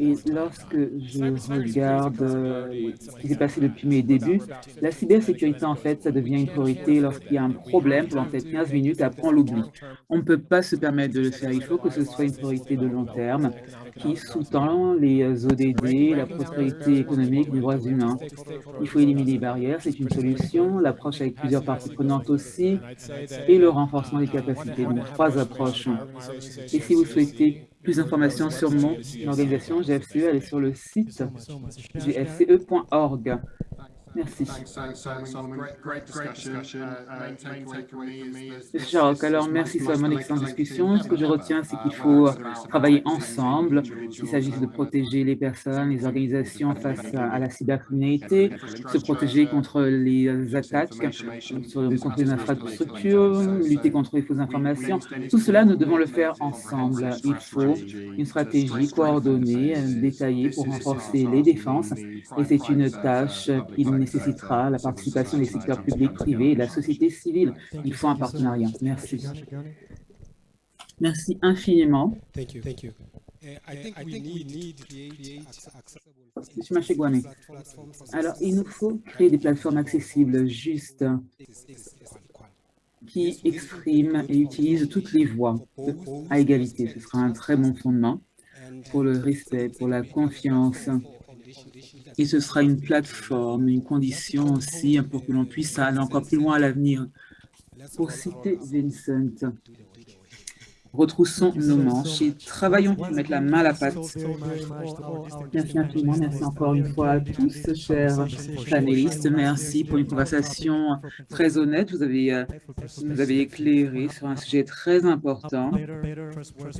Et lorsque je regarde euh, ce qui s'est passé depuis mes débuts, la cybersécurité, en fait, ça devient une priorité lorsqu'il y a un problème pendant peut-être 15 minutes, après on l'oublie. On ne peut pas se permettre de le faire. Il faut que ce soit une priorité de long terme qui sous-tend les ODD, la prospérité économique des droits humains. Il faut éliminer les barrières, c'est une solution. L'approche avec plusieurs parties prenantes aussi, et le renforcement des capacités. Donc, trois approches. Et si vous souhaitez plus d'informations sur mon organisation GFCE, allez sur le site gfce.org. Merci. Jacques, alors merci Solomon, excellente discussion. Ce que je retiens, c'est qu'il faut travailler ensemble, Il s'agit de protéger les personnes, les organisations face à, la cybercriminalité, se protéger contre les attaques, contre les infrastructures, lutter contre les fausses informations. Tout cela, nous devons le faire ensemble. Il faut une stratégie coordonnée, détaillée pour renforcer les défenses, et c'est une tâche qui nécessitera la participation des secteurs publics, privés et de la société civile. Il faut un partenariat. Merci. Merci infiniment. Monsieur Machegouane, alors il nous faut créer des plateformes accessibles, justes, qui expriment et utilisent toutes les voix à égalité. Ce sera un très bon fondement pour le respect, pour la confiance et ce sera une plateforme, une condition aussi pour que l'on puisse aller encore plus loin à l'avenir. Pour citer Vincent, retroussons nos manches et travaillons pour mettre la main à la pâte. Merci infiniment, merci encore une fois à tous, chers panélistes. Merci pour une conversation très honnête. Vous avez, euh, nous avez éclairé sur un sujet très important,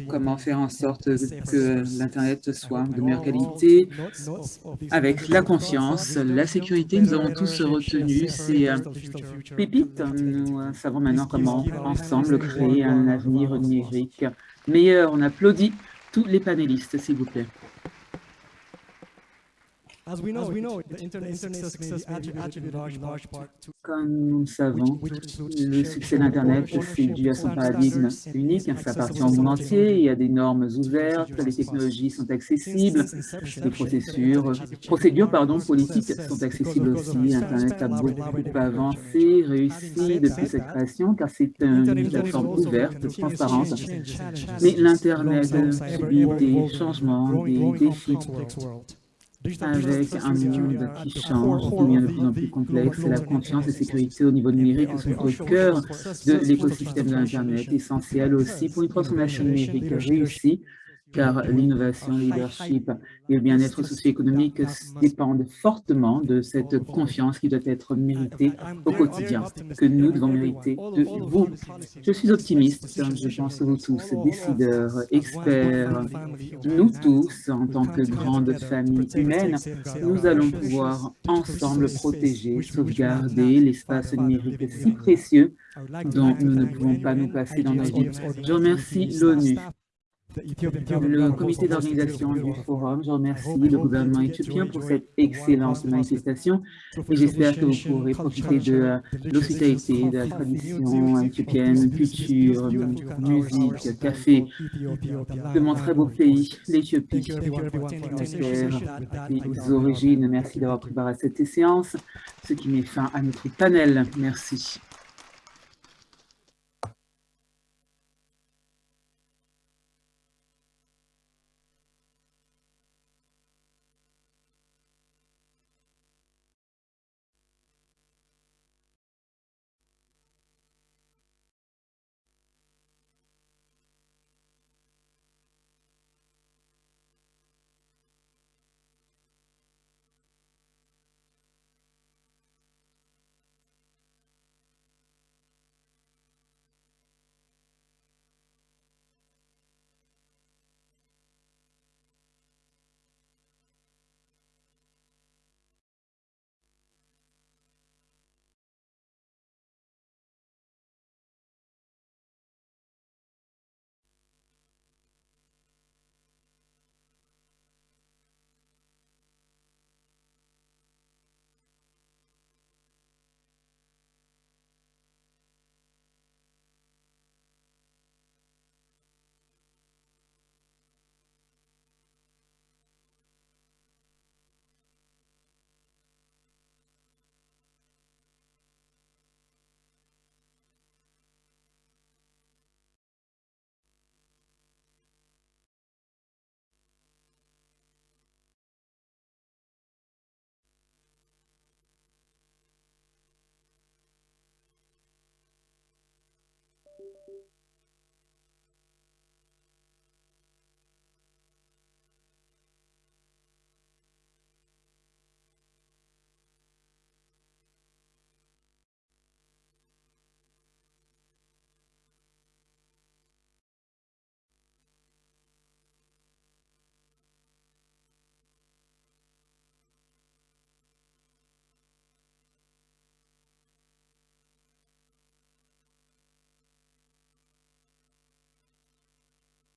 comment faire en sorte que l'Internet soit de meilleure qualité, avec la confiance, la sécurité. Nous avons tous retenu. ces euh, pépites. Nous euh, savons maintenant comment, ensemble, créer un avenir numérique meilleur. On applaudit tous les panélistes, s'il vous plaît. Comme nous le savons, le succès d'Internet, c'est dû à son paradigme unique, ça appartient au monde entier, il y a des normes ouvertes, les technologies sont accessibles, les procédures, procédures pardon, politiques sont accessibles aussi. Internet a beaucoup avancé, réussi depuis sa création, car c'est une plateforme ouverte, transparente. Mais l'Internet subit des changements, des défis avec un monde qui change, qui devient de plus en plus complexe, la confiance et sécurité au niveau numérique sont au cœur de l'écosystème de l'Internet, essentiel aussi pour une transformation numérique réussie car l'innovation, le leadership et le bien-être socio-économique dépendent fortement de cette confiance qui doit être méritée au quotidien, que nous devons mériter de vous. Je suis optimiste, je pense que vous tous, décideurs, experts, nous tous, en tant que grande famille humaine, nous allons pouvoir ensemble protéger, sauvegarder l'espace numérique si précieux dont nous ne pouvons pas nous passer dans nos vies. Je remercie l'ONU le comité d'organisation du forum. Je remercie le gouvernement éthiopien pour cette excellente manifestation et j'espère que vous pourrez profiter de l'hospitalité, de la tradition éthiopienne, culture, musique, café, de mon très beau pays, l'Éthiopie, terre, les origines. Merci d'avoir préparé cette séance, ce qui met fin à notre panel. Merci.